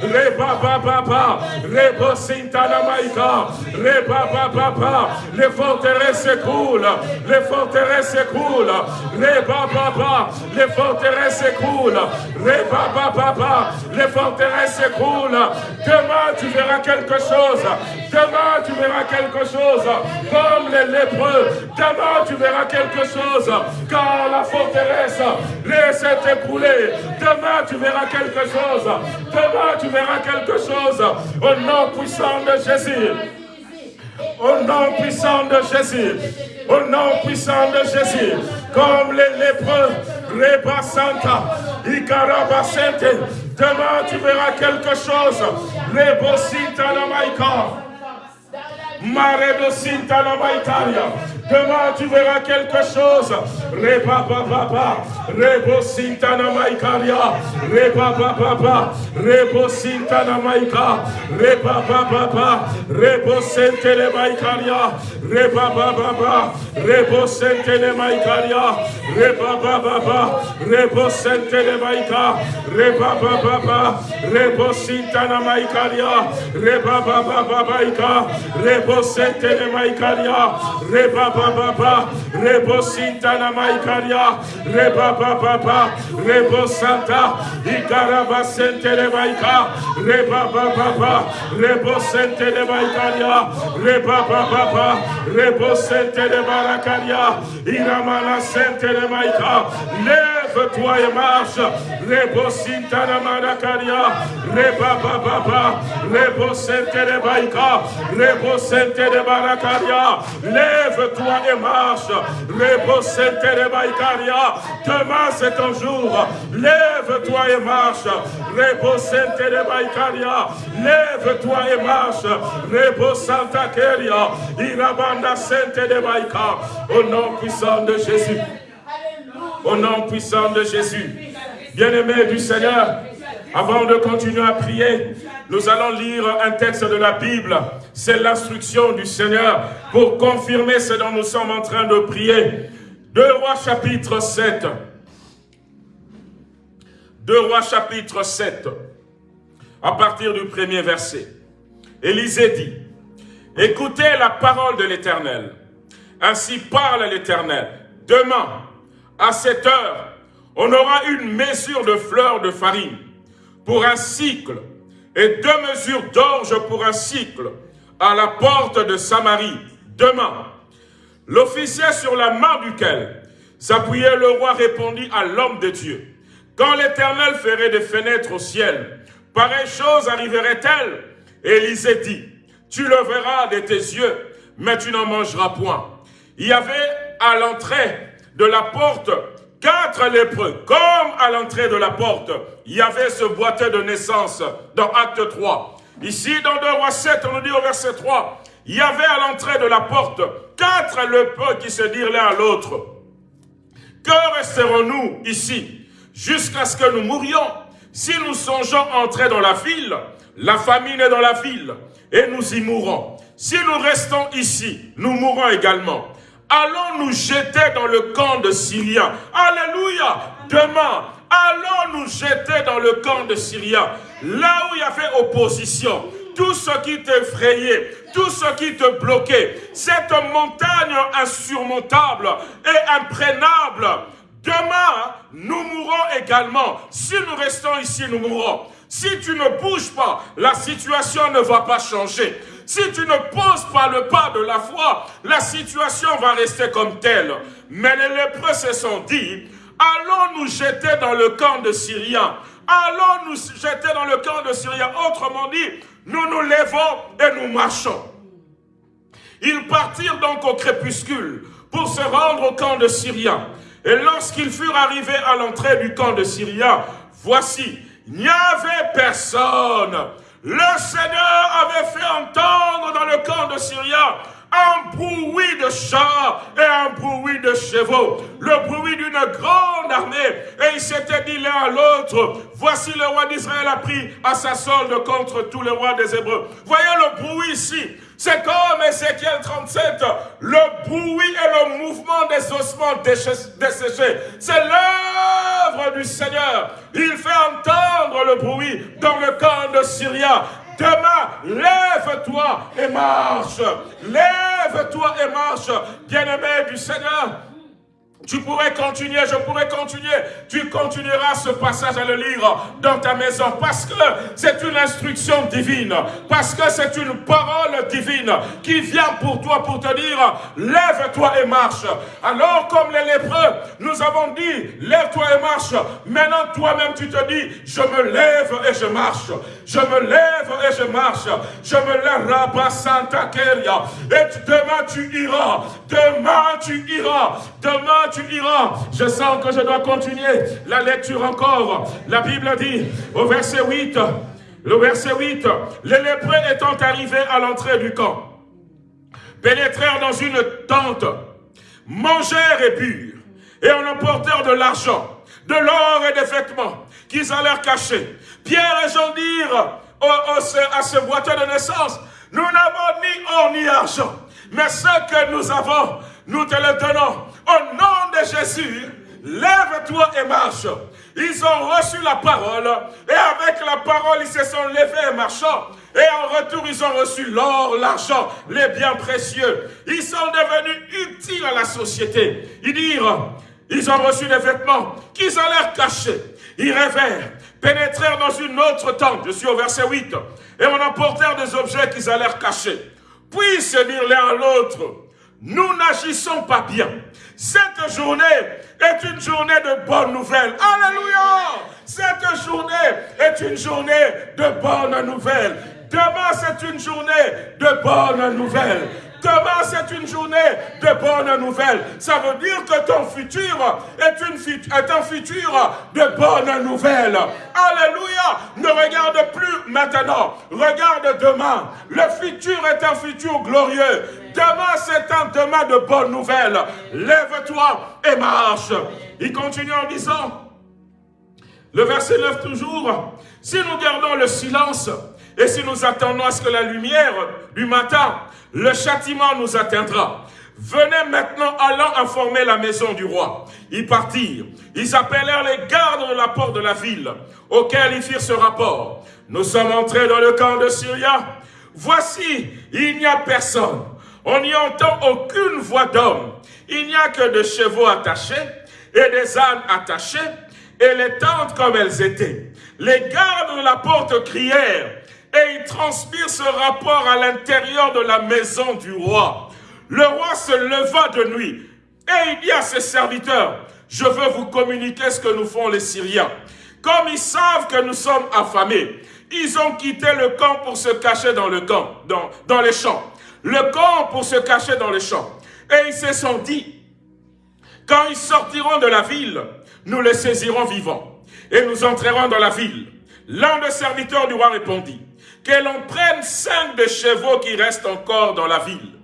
Reba Baba, Rebo Sintana Maika, Reba Baba, les forteresses s'écroulent, les forteresses s'écroulent, Reba Baba, les forteresses s'écroulent, Reba Baba, les forteresses s'écroulent. Demain tu verras quelque chose, demain tu verras quelque chose, comme les lépreux, demain tu verras quelque chose, car la forteresse s'est écroulée, demain tu verras quelque chose, demain tu verras quelque chose, au nom puissant de Jésus. Au nom puissant de Jésus. Au nom puissant de Jésus. Comme les lépreux, Reba Santa, Ikarabasente. Demain, tu verras quelque chose. Rebosita Namaika. Maredosita Namaitaria. Demain, tu verras quelque chose. Reba baba, rebo sintana maikaria, reba baba, rebo sintana maika, reba baba, rebo sentele maikaria, reba baba, rebo sentele maikaria, reba baba, rebo sentele maika, reba baba, rebo sintana maikaria, reba baba baika, rebo maikaria, reba baba, rebo sintana maikaria, reba baba, rebo santa, ikaraba sente de maika, reba baba, rebo sente de maikaria, reba baba, rebo sente de barakaria, iramana sente de maika, lève-toi et marche, rebo sintana marakaria, reba baba, rebo sente de maika, rebo sente de barakaria, lève-toi et marche. Demain c'est ton jour. Lève-toi et marche. Lève-toi et marche. Rebo Keria. Irabanda Sente de Baïka. Au nom puissant de Jésus. Au nom puissant de Jésus. Bien-aimé du Seigneur, Avant de continuer à prier, nous allons lire un texte de la Bible. C'est l'instruction du Seigneur pour confirmer ce dont nous sommes en train de prier. Deux Rois chapitre 7. Deux Rois chapitre 7. À partir du premier verset. Élisée dit, écoutez la parole de l'Éternel. Ainsi parle l'Éternel. Demain, à cette heure, on aura une mesure de fleurs de farine pour un cycle et deux mesures d'orge pour un cycle à la porte de Samarie. Demain, l'officier sur la main duquel s'appuyait le roi répondit à l'homme de Dieu. Quand l'Éternel ferait des fenêtres au ciel, pareille chose arriverait-elle? Élisée dit, tu le verras de tes yeux, mais tu n'en mangeras point. Il y avait à l'entrée de la porte quatre lépreux, comme à l'entrée de la porte, il y avait ce boîtier de naissance dans Acte 3. Ici, dans 2 Rois 7, on nous dit au verset 3, il y avait à l'entrée de la porte quatre lépreux qui se dirent l'un à l'autre. Que resterons-nous ici jusqu'à ce que nous mourions? Si nous songeons entrer dans la ville, la famine est dans la ville, et nous y mourrons. Si nous restons ici, nous mourrons également allons nous jeter dans le camp de Syriens. Alléluia. Demain, allons nous jeter dans le camp de Syriens. Là où il y avait opposition, tout ce qui t'effrayait, tout ce qui te bloquait, cette montagne insurmontable et imprénable, demain, nous mourrons également. Si nous restons ici, nous mourrons. Si tu ne bouges pas, la situation ne va pas changer. Si tu ne poses pas le pas de la foi, la situation va rester comme telle. Mais les lépreux se sont dit, allons nous jeter dans le camp de Syriens. Allons nous jeter dans le camp de Syriens. Autrement dit, nous nous levons et nous marchons. Ils partirent donc au crépuscule pour se rendre au camp de Syriens. Et lorsqu'ils furent arrivés à l'entrée du camp de Syriens, voici, il n'y avait personne. Le Seigneur avait fait entendre dans le camp de Syria un bruit de chars et un bruit de chevaux, le bruit d'une grande armée. Et il s'était dit l'un à l'autre, voici le roi d'Israël a pris à sa solde contre tous les rois des Hébreux. Voyez le bruit ici. C'est comme Ézéchiel 37, le bruit et le mouvement des ossements desséchés. C'est l'œuvre du Seigneur. Il fait entendre le bruit dans le camp de Syria. Demain, lève-toi et marche. Lève-toi et marche, bien-aimé du Seigneur. Tu pourrais continuer, je pourrais continuer. Tu continueras ce passage à le lire dans ta maison parce que c'est une instruction divine, parce que c'est une parole divine qui vient pour toi pour te dire lève-toi et marche. Alors comme les lépreux, nous avons dit lève-toi et marche. Maintenant toi-même tu te dis je me lève et je marche. Je me lève et je marche. Je me lève là Santa Keria. Et demain tu iras. Demain tu iras. Demain tu. Je sens que je dois continuer la lecture encore. La Bible dit au verset 8, le verset 8, les lépreux étant arrivés à l'entrée du camp, pénétrèrent dans une tente, mangèrent et burent, et en emportèrent de l'argent, de l'or et des vêtements qu'ils allèrent cacher. Pierre et Jean dirent à ce boiteux de naissance, nous n'avons ni or ni argent, mais ce que nous avons, nous te le donnons. Au nom de Jésus, lève-toi et marche. Ils ont reçu la parole et avec la parole, ils se sont levés et marchant. Et en retour, ils ont reçu l'or, l'argent, les biens précieux. Ils sont devenus utiles à la société. Ils dirent, ils ont reçu des vêtements qu'ils allèrent cacher. Ils rêvèrent, pénétrèrent dans une autre tente. Je suis au verset 8. Et on emportèrent des objets qu'ils allèrent cacher. Puis se dire l'un à l'autre, nous n'agissons pas bien. Cette journée est une journée de bonnes nouvelles. Alléluia! Cette journée est une journée de bonnes nouvelles. Demain, c'est une journée de bonnes nouvelles. Demain, c'est une journée de bonnes nouvelles. Ça veut dire que ton futur est, un futur de bonnes nouvelles. Alléluia. Ne regarde plus maintenant. Regarde demain. Le futur est un futur glorieux. Demain, c'est un demain de bonnes nouvelles. Lève-toi et marche. Il continue en disant, Le verset 9 toujours. Si nous gardons le silence et si nous attendons à ce que la lumière du matin, le châtiment nous atteindra. Venez maintenant, allant informer la maison du roi. Ils partirent. Ils appelèrent les gardes de la porte de la ville, auxquels ils firent ce rapport. Nous sommes entrés dans le camp de Syria. Voici, il n'y a personne. On n'y entend aucune voix d'homme. Il n'y a que des chevaux attachés et des ânes attachés et les tentes comme elles étaient. Les gardes de la porte crièrent et ils transpirent ce rapport à l'intérieur de la maison du roi. Le roi se leva de nuit et il dit à ses serviteurs, je veux vous communiquer ce que nous font les Syriens. Comme ils savent que nous sommes affamés, ils ont quitté le camp pour se cacher dans le camp, dans, dans les champs. Le camp pour se cacher dans les champs. Et ils se sont dit, quand ils sortiront de la ville, nous les saisirons vivants et nous entrerons dans la ville. L'un des serviteurs du roi répondit, que l'on prenne cinq des chevaux qui restent encore dans la ville.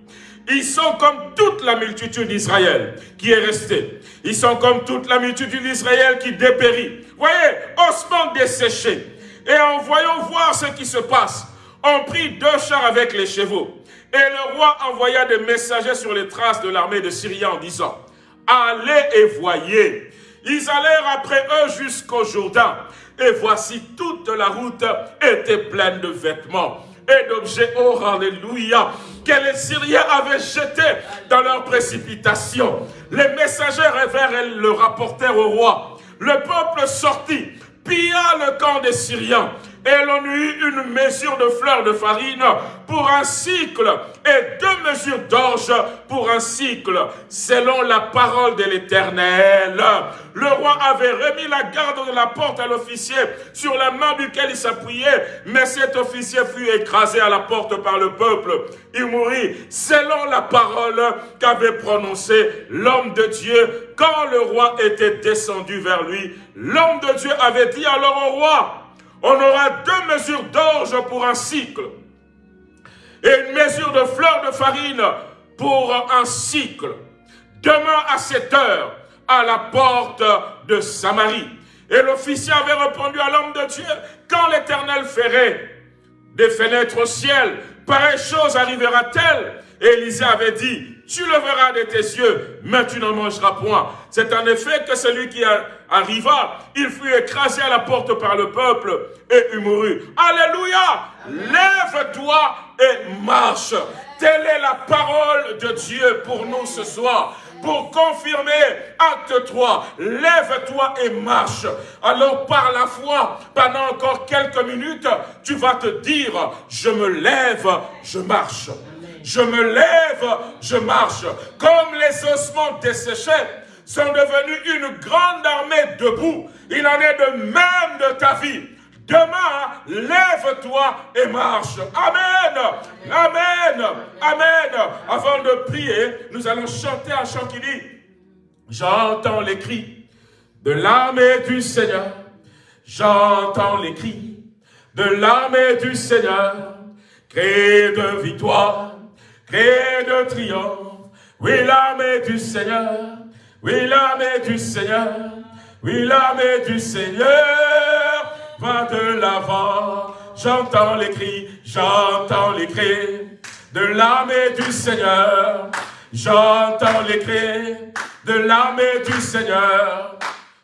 Ils sont comme toute la multitude d'Israël qui est restée. Ils sont comme toute la multitude d'Israël qui dépérit. Voyez, osement desséché. Et en voyant voir ce qui se passe, on prit deux chars avec les chevaux. Et le roi envoya des messagers sur les traces de l'armée de Syrie en disant, Allez et voyez. Ils allèrent après eux jusqu'au Jourdain. Et voici toute la route était pleine de vêtements et d'objets, oh alléluia, que les Syriens avaient jetés dans leur précipitation. Les messagers révèrent et le rapportèrent au roi. Le peuple sortit, pilla le camp des Syriens et l'on eut une mesure de fleurs de farine pour un cycle et deux mesures d'orge pour un cycle, selon la parole de l'Éternel. Le roi avait remis la garde de la porte à l'officier sur la main duquel il s'appuyait, mais cet officier fut écrasé à la porte par le peuple. Il mourut selon la parole qu'avait prononcée l'homme de Dieu quand le roi était descendu vers lui. L'homme de Dieu avait dit alors au roi, on aura deux mesures d'orge pour un cycle et une mesure de fleurs de farine pour un cycle. Demain à cette heure, à la porte de Samarie. Et l'officier avait répondu à l'homme de Dieu, quand l'Éternel ferait des fenêtres au ciel, pareille chose arrivera-t-elle? Élisée avait dit, tu le verras de tes yeux, mais tu n'en mangeras point. C'est en effet que celui qui arriva, il fut écrasé à la porte par le peuple et il mourut. Alléluia Lève-toi et marche. Telle est la parole de Dieu pour nous ce soir pour confirmer acte 3. Lève-toi et marche. Alors par la foi, pendant encore quelques minutes, tu vas te dire, je me lève, je marche je me lève, je marche. Comme les ossements desséchés sont devenus une grande armée debout, il en est de même de ta vie. Demain, lève-toi et marche. Amen. Amen. Amen. Avant de prier, nous allons chanter un chant qui dit, j'entends les cris de l'armée du Seigneur. J'entends les cris de l'armée du Seigneur. Cris de victoire et de triomphe. Oui, l'armée du Seigneur, oui, l'armée du Seigneur, oui, l'armée du Seigneur va de l'avant. J'entends les cris, j'entends les cris de l'armée du Seigneur. J'entends les cris de l'armée du Seigneur.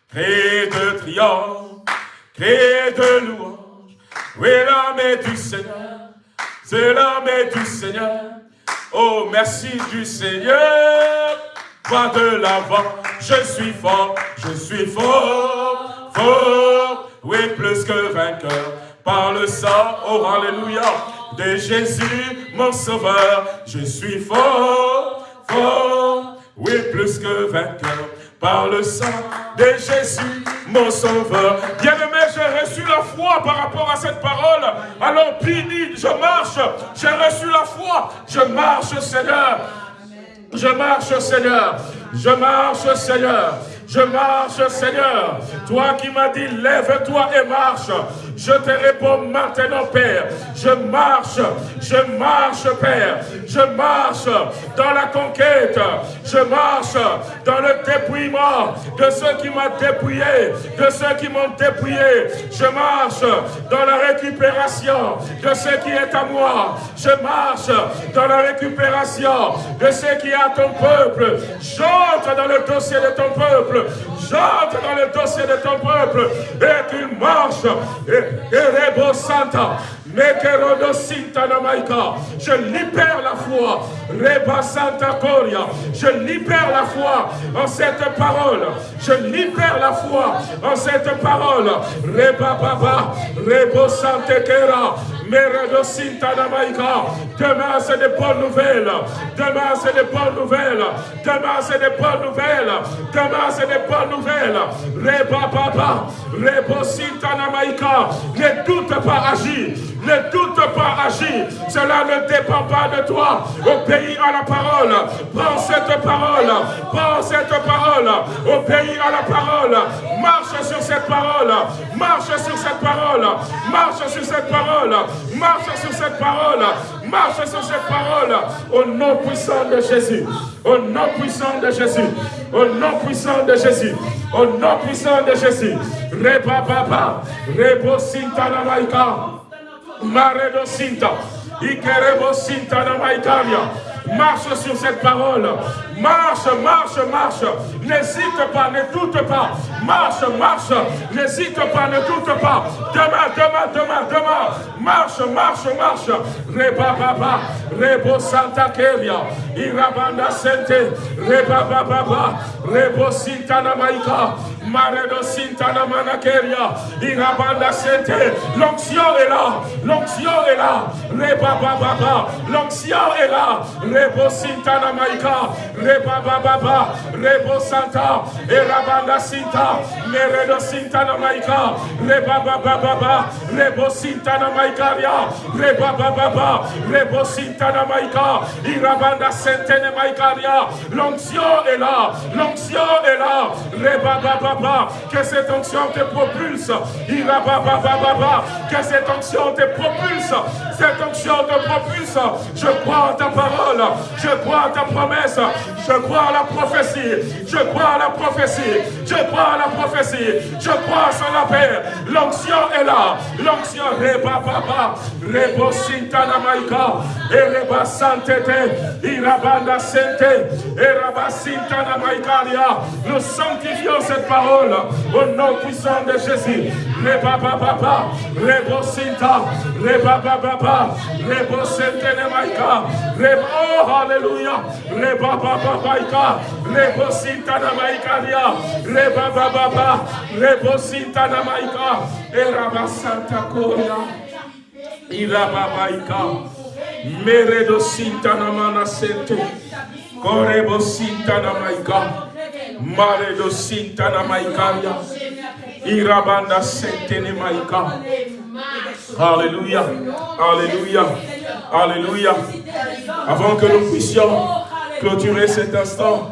Cris de triomphe, cris de louange. Oui, l'armée du Seigneur, c'est l'armée du Seigneur. Oh, merci du Seigneur. Va de l'avant, je suis fort, je suis fort, fort. Oui, plus que vainqueur. Par le sang, oh, alléluia, de Jésus, mon sauveur. Je suis fort, fort. Oui, plus que vainqueur par le sang de Jésus, mon sauveur. Bien-aimé, j'ai reçu la foi par rapport à cette parole. Alors, béni, je marche, j'ai reçu la foi, je marche, Seigneur. Je marche, Seigneur. Je marche, Seigneur. Je marche, Seigneur. Toi qui m'as dit, lève-toi et marche. Je te réponds maintenant, Père. Je marche, je marche, Père. Je marche dans la conquête. Je marche dans le dépouillement de ceux qui m'ont dépouillé, de ceux qui m'ont dépouillé. Je marche dans la récupération de ce qui est à moi. Je marche dans la récupération de ce qui est à ton peuple. J'entre dans le dossier de ton peuple. J'entre dans le dossier de ton peuple. Et tu marches. Et, et Santa. Je libère la foi. Reba Santa Coria. Je libère la foi en cette parole. Je libère la foi en cette parole. Reba Baba. Rebo Santa. Demain, c'est des bonnes nouvelles. Demain, c'est des bonnes nouvelles. Demain, c'est des bonnes nouvelles. Demain, c'est des bonnes nouvelles. Reba Baba. Rebo Sintanamaika. Ne doute pas agir. Ne doute pas agir. Cela ne dépend pas de toi. Obéis à la parole. Prends cette parole. Prends cette parole. Obéis à la parole. Marche sur cette parole. Marche sur cette parole. Marche sur cette parole. Marche sur cette parole. Marche sur cette parole. Au nom puissant de Jésus. Au nom puissant de Jésus. Au nom puissant de Jésus. Au nom puissant de Jésus. Reba baba. Rebo sintana maika. Maredo sinta. Ikerebo sinta na. Marche sur cette parole. Marche, marche, marche. N'hésite pas, ne doute pas. Marche, marche. N'hésite pas, ne doute pas. Demain, demain, demain, demain. Marche, marche, marche. Reba baba. Rebo Santa Keria. Irabanda Sente. Reba baba. Rebo Sintana Maika. Maredo Sintana Manakeria. Irabanda Sente. L'onction est là. L'onction est là. Reba baba. L'onction est là. Rebo Sintana Maika. Reba baba. Rebo Santa. Irabanda Sinta. Meredo Sintana Maika. Reba baba. Rebo Sintana Maikaria. Reba baba. Rebo Sintana Maika. Irabanda Maikaria. L'onction est là. L'onction est là. Reba baba. Que cette onction te propulse. Irababa baba. Que cette onction te propulse. Cette onction te propulse. Je crois ta parole. Je crois ta promesse. Je crois à la prophétie. Je crois à la prophétie. Je crois à la prophétie. Je crois à son appel. L'onction est là. L'onction reba baba. Rebo sintana maika. Ereba santete. Irabanda sente. Eraba sintana maikaria. Nous sanctifions cette parole au nom puissant de Jésus. Reba baba. Rebo sinta. Reba baba. Rebo sentene maika. Rebo. Oh, Alléluia. Reba baba maika. Rebo sintana maikaria. Reba baba. Rebo sintana maika. Eraba santa koria. Iraba maika. Meredo sintana mana sente. Korebo sintana maika. Maredo sintana maikaria. Irabanda sentene maika. Alléluia. Alléluia. Alléluia. Avant que nous puissions clôturer cet instant,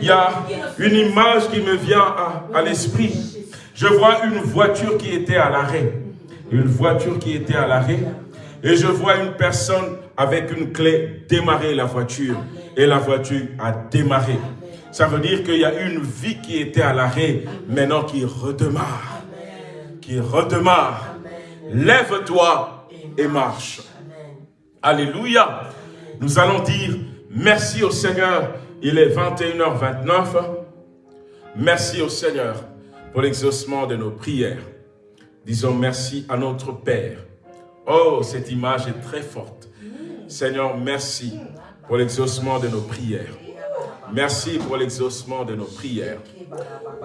il y a une image qui me vient à, l'esprit. Je vois une voiture qui était à l'arrêt. Une voiture qui était à l'arrêt. Et je vois une personne avec une clé démarrer la voiture. Et la voiture a démarré. Ça veut dire qu'il y a une vie qui était à l'arrêt, maintenant qui redémarre. Qui redémarre. Lève-toi et marche. Alléluia. Nous allons dire merci au Seigneur. Il est 21h29. Merci au Seigneur pour l'exaucement de nos prières. Disons merci à notre Père. Oh, cette image est très forte. Seigneur, merci pour l'exaucement de nos prières. Merci pour l'exaucement de nos prières.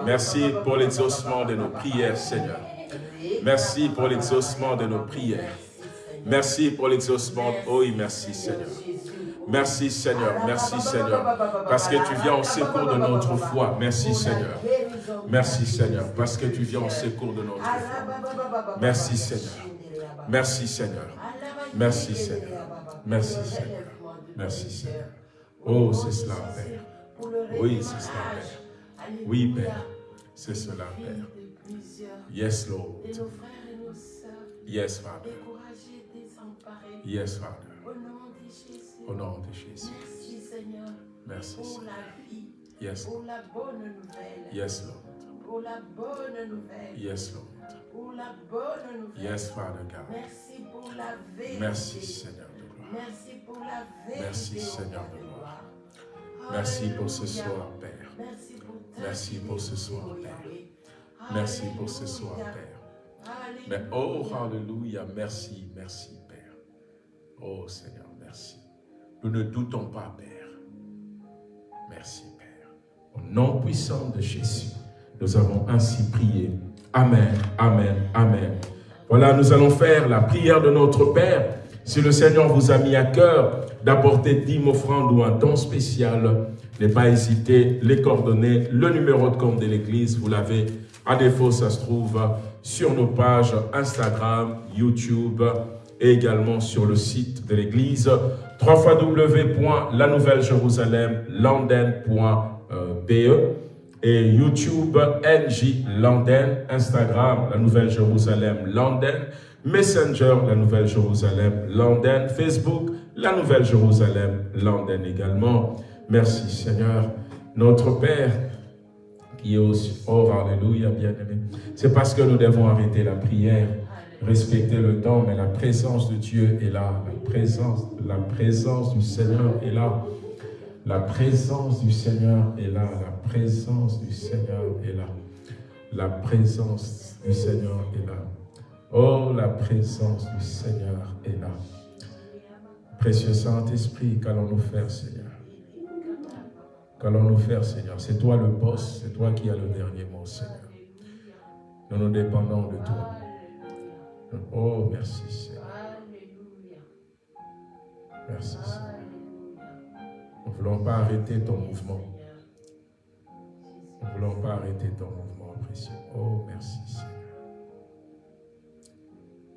Merci pour l'exaucement de nos prières, Seigneur. Merci pour l'exaucement de nos prières. Merci pour l'exaucement. Oh merci, Seigneur. Merci, Seigneur. Merci, Seigneur. Parce que tu viens au secours de notre foi. Merci, Seigneur. Merci, Seigneur. Parce que tu viens au secours de notre foi. Merci, Seigneur. Merci, Seigneur. Merci, Seigneur. Merci, Seigneur. Merci, Seigneur. Oh, c'est cela, Père. Oui, c'est cela, Père. Oui, Père. C'est cela, Père. Yes, Lord. Yes, Father. Yes, Father. Au nom de Jésus. Merci Seigneur Merci, pour la vie, Yes, pour la bonne nouvelle, yes, Lord. pour la bonne nouvelle, Yes, Lord. pour la bonne nouvelle. Yes, Father God. Merci pour la vérité. Merci, Seigneur de gloire. Merci pour la vérité. Merci, Seigneur de gloire. Merci pour ce soir, Père. Merci pour Merci pour ce soir, Père. Merci pour ce soir. Père. Mais oh, Alléluia, merci, merci, Père. Oh Seigneur, merci. Nous ne doutons pas, Père. Merci, Père. Au nom puissant de Jésus, nous avons ainsi prié. Amen, Amen, Amen. Voilà, nous allons faire la prière de notre Père. Si le Seigneur vous a mis à cœur d'apporter dix offrandes ou un don spécial, n'ayez pas hésité, les coordonnées, le numéro de compte de l'Église, vous l'avez. À défaut, ça se trouve sur nos pages Instagram, YouTube et également sur le site de l'Église www.lanouvellejérusalem.landen.be et YouTube NJ Landen, Instagram La Nouvelle Jérusalem Landen, Messenger La Nouvelle Jérusalem Landen, Facebook La Nouvelle Jérusalem Landen également. Merci Seigneur, notre Père qui est aussi, oh Alléluia, bien-aimé. C'est parce que nous devons arrêter la prière, respecter le temps, mais la présence de Dieu est là, la présence, du Seigneur est là. La présence du Seigneur est là, la présence du Seigneur est là. La présence du Seigneur est là. Oh, la présence du Seigneur est là. Précieux Saint-Esprit, qu'allons-nous faire, Seigneur? Qu'allons-nous faire, Seigneur? C'est toi le boss, c'est toi qui as le dernier mot, Seigneur. Nous nous dépendons de toi. Oh, merci, Seigneur. Alléluia. Merci, Seigneur. Nous ne voulons pas arrêter ton mouvement. Nous ne voulons pas arrêter ton mouvement, précieux. Oh, merci, Seigneur.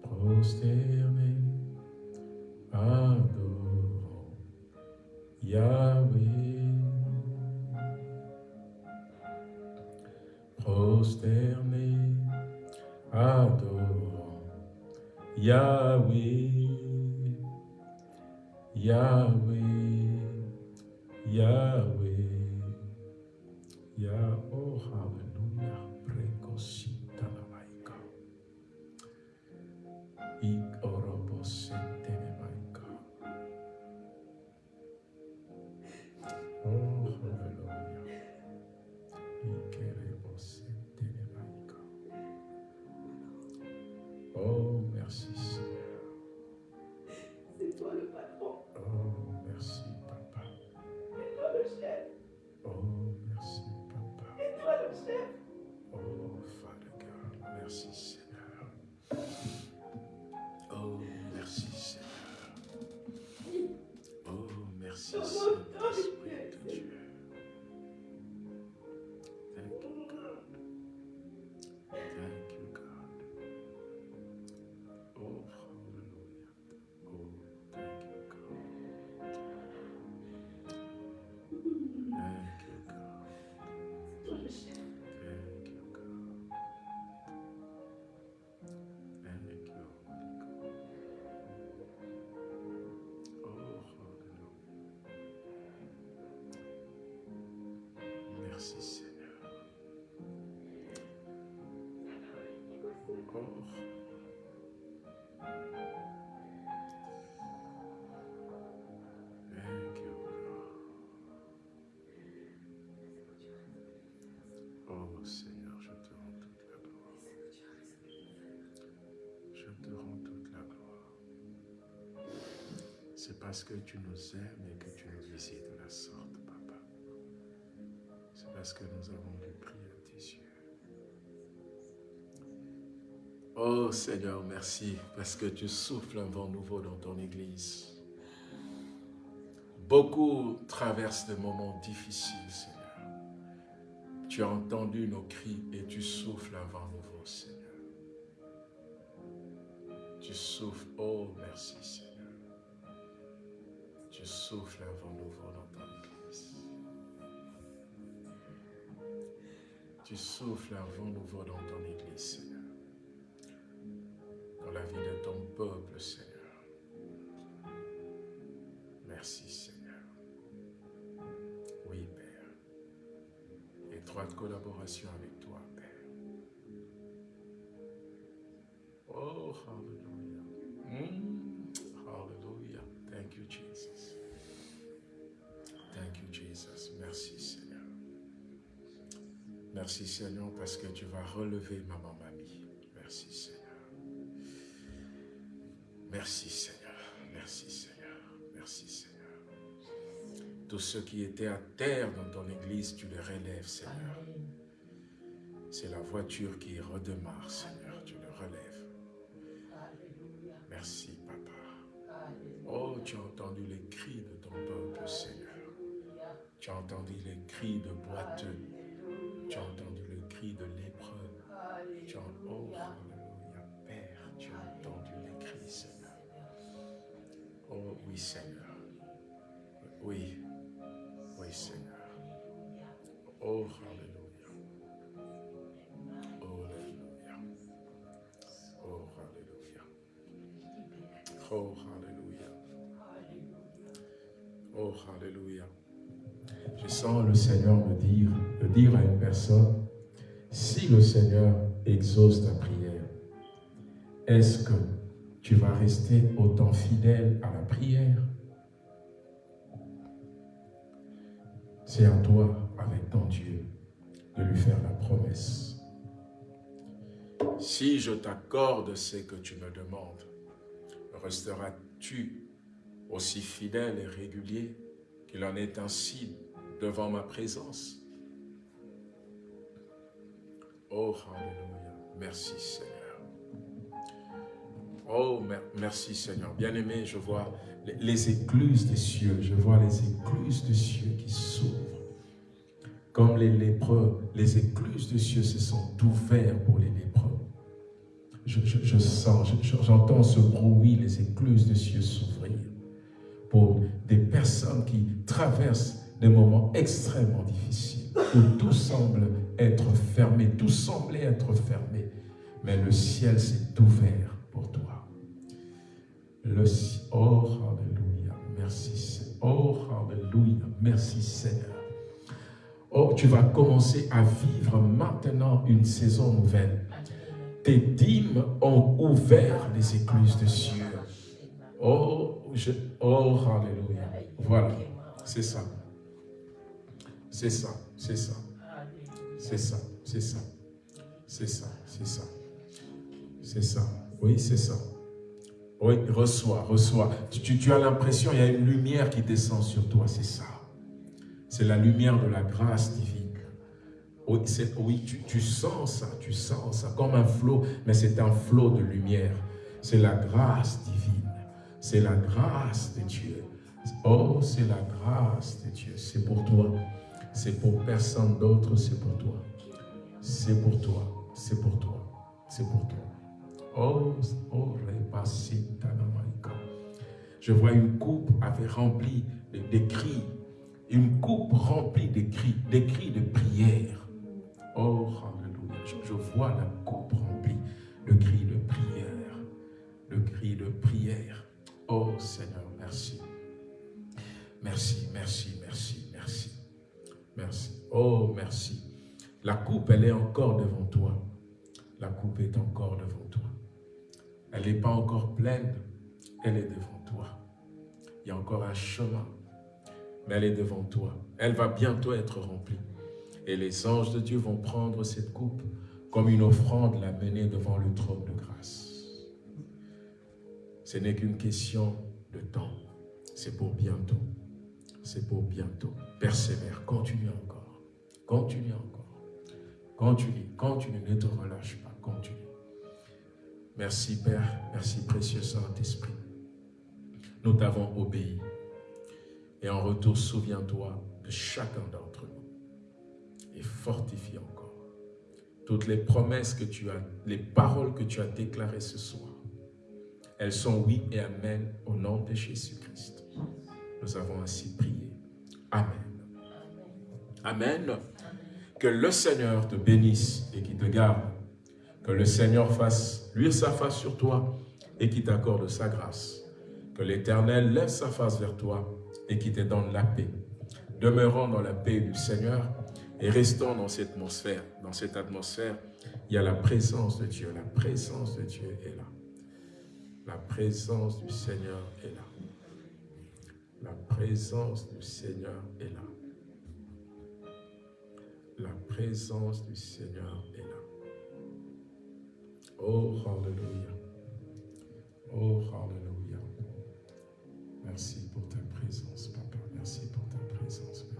Prosterné, adorons Yahweh. Prosterné, adorons Yahweh. Yahweh. Yahweh. Yah, oh, hallelujah. Oh. Oh Seigneur, je te rends toute la gloire. Je te rends toute la gloire. C'est parce que tu nous aimes et que tu nous visites de la sorte, Papa. C'est parce que nous avons du prix Oh Seigneur, merci parce que tu souffles un vent nouveau dans ton Église. Beaucoup traversent des moments difficiles, Seigneur. Tu as entendu nos cris et tu souffles un vent nouveau, Seigneur. Tu souffles, oh merci Seigneur. Tu souffles un vent nouveau dans ton Église. tu souffles un vent nouveau dans ton Église, Seigneur. Merci, Seigneur. Merci, Seigneur, parce que tu vas relever maman mamie. Merci, Seigneur. Merci, Seigneur. Merci, Seigneur. Merci, Seigneur. Tous ceux qui étaient à terre dans ton église, tu les relèves, Seigneur. C'est la voiture qui redémarre, Seigneur. Tu le relèves. Merci, Papa. Oh, tu as entendu les cris de ton peuple, Seigneur. Tu as entendu les cris de boiteux. Tu as entendu le cri de as, oh, Alléluia, Père, tu as entendu les cris, Seigneur. Oh, oui, Seigneur. Oui, oui, Seigneur. Oh, Alléluia. Oh, Alléluia. Oh, Alléluia. Oh, Alléluia. Oh, Alléluia. Je sens le Seigneur me dire, dire à une personne, si le Seigneur exauce ta prière, est-ce que tu vas rester autant fidèle à la prière? C'est à toi, avec ton Dieu, de lui faire la promesse. Si je t'accorde ce que tu me demandes, resteras-tu aussi fidèle et régulier qu'il en est ainsi? Devant ma présence Oh, Alléluia. Merci Seigneur. Oh, merci Seigneur. Bien-aimé, je vois les écluses des cieux. Je vois les écluses des cieux qui s'ouvrent. Comme les lépreux, les écluses des cieux se sont ouvertes pour les lépreux. Je, sens, j'entends ce bruit, les écluses des cieux s'ouvrir pour des personnes qui traversent des moments extrêmement difficiles, où tout semble être fermé, tout semblait être fermé, mais le ciel s'est ouvert pour toi. Le, oh, Alléluia, merci Oh, Alléluia, merci Seigneur. Oh, tu vas commencer à vivre maintenant une saison nouvelle. Tes dîmes ont ouvert les écluses de cieux. Oh, oh, Alléluia. Voilà, c'est ça. C'est ça, c'est ça. C'est ça, c'est ça. C'est ça, c'est ça. C'est ça. Oui, c'est ça. Oui, reçois, reçois. Tu, tu as l'impression, il y a une lumière qui descend sur toi, c'est ça. C'est la lumière de la grâce divine. Oui, oui tu, tu, sens ça, tu sens ça, comme un flot, mais c'est un flot de lumière. C'est la grâce divine. C'est la grâce de Dieu. Oh, c'est la grâce de Dieu. C'est pour toi. C'est pour personne d'autre, c'est pour toi. C'est pour toi. C'est pour toi. C'est pour toi. Oh, oh, je vois une coupe avait rempli des cris, une coupe remplie de cris, des cris de prière. Oh, Alléluia. Je, vois la coupe remplie de cris de prière, de cris de prière. Oh Seigneur. Merci, merci, merci, merci. Merci. Oh, merci. La coupe, elle est encore devant toi. La coupe est encore devant toi. Elle n'est pas encore pleine, elle est devant toi. Il y a encore un chemin, mais elle est devant toi. Elle va bientôt être remplie. Et les anges de Dieu vont prendre cette coupe comme une offrande, la mener devant le trône de grâce. Ce n'est qu'une question de temps. C'est pour bientôt. C'est pour bientôt. Persévère, continue encore. Continue encore. Continue, continue, ne te relâche pas, continue. Merci Père, merci précieux Saint-Esprit. Nous t'avons obéi. Et en retour, souviens-toi de chacun d'entre nous. Et fortifie encore toutes les promesses que tu as, les paroles que tu as déclarées ce soir. Elles sont oui et amen au nom de Jésus-Christ. Nous avons ainsi prié. Amen. Amen. Que le Seigneur te bénisse et qui te garde. Que le Seigneur fasse luire sa face sur toi et qui t'accorde sa grâce. Que l'Éternel lève sa face vers toi et qui te donne la paix. Demeurons dans la paix du Seigneur et restons dans cette atmosphère. Dans cette atmosphère, il y a la présence de Dieu. La présence de Dieu est là. La présence du Seigneur est là. La présence du Seigneur est là. La présence du Seigneur est là. Oh, Alléluia. Oh, Alléluia. Merci pour ta présence, Papa. Merci pour ta présence.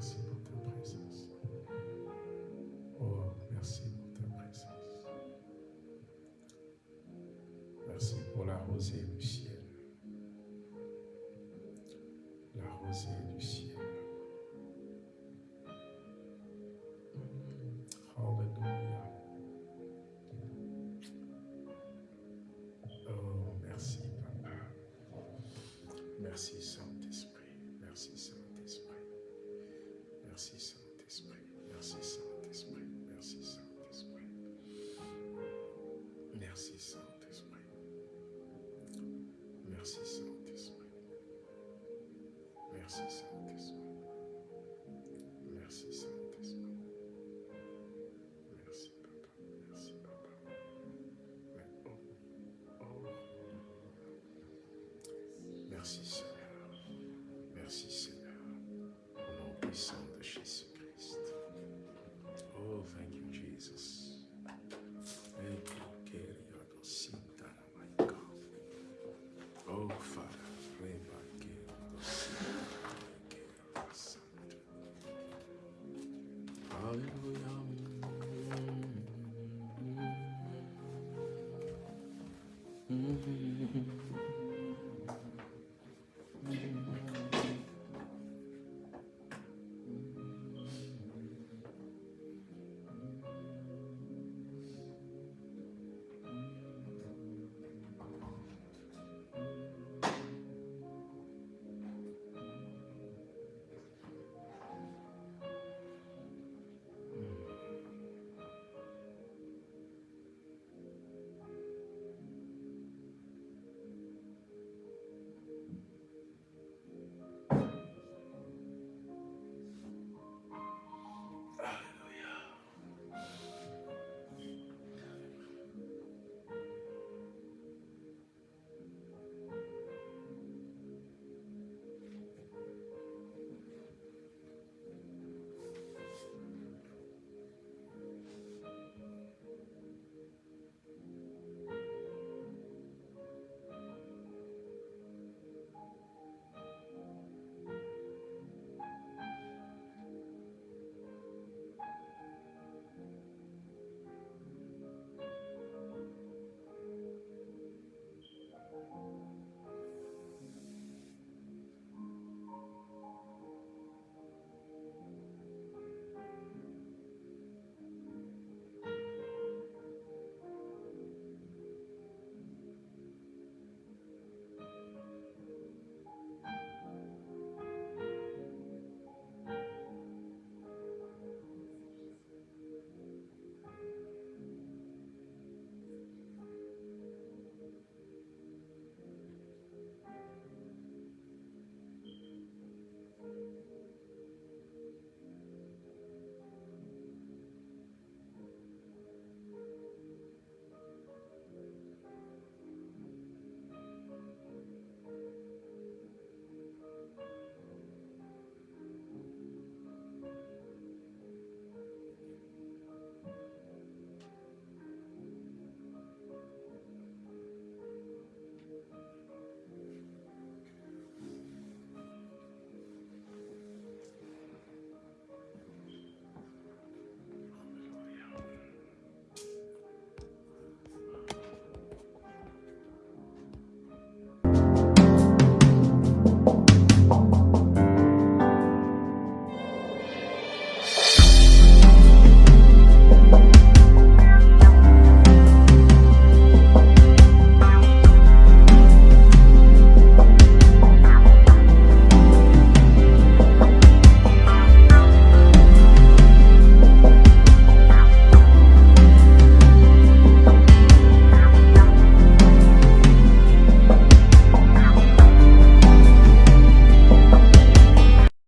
Mm-hmm.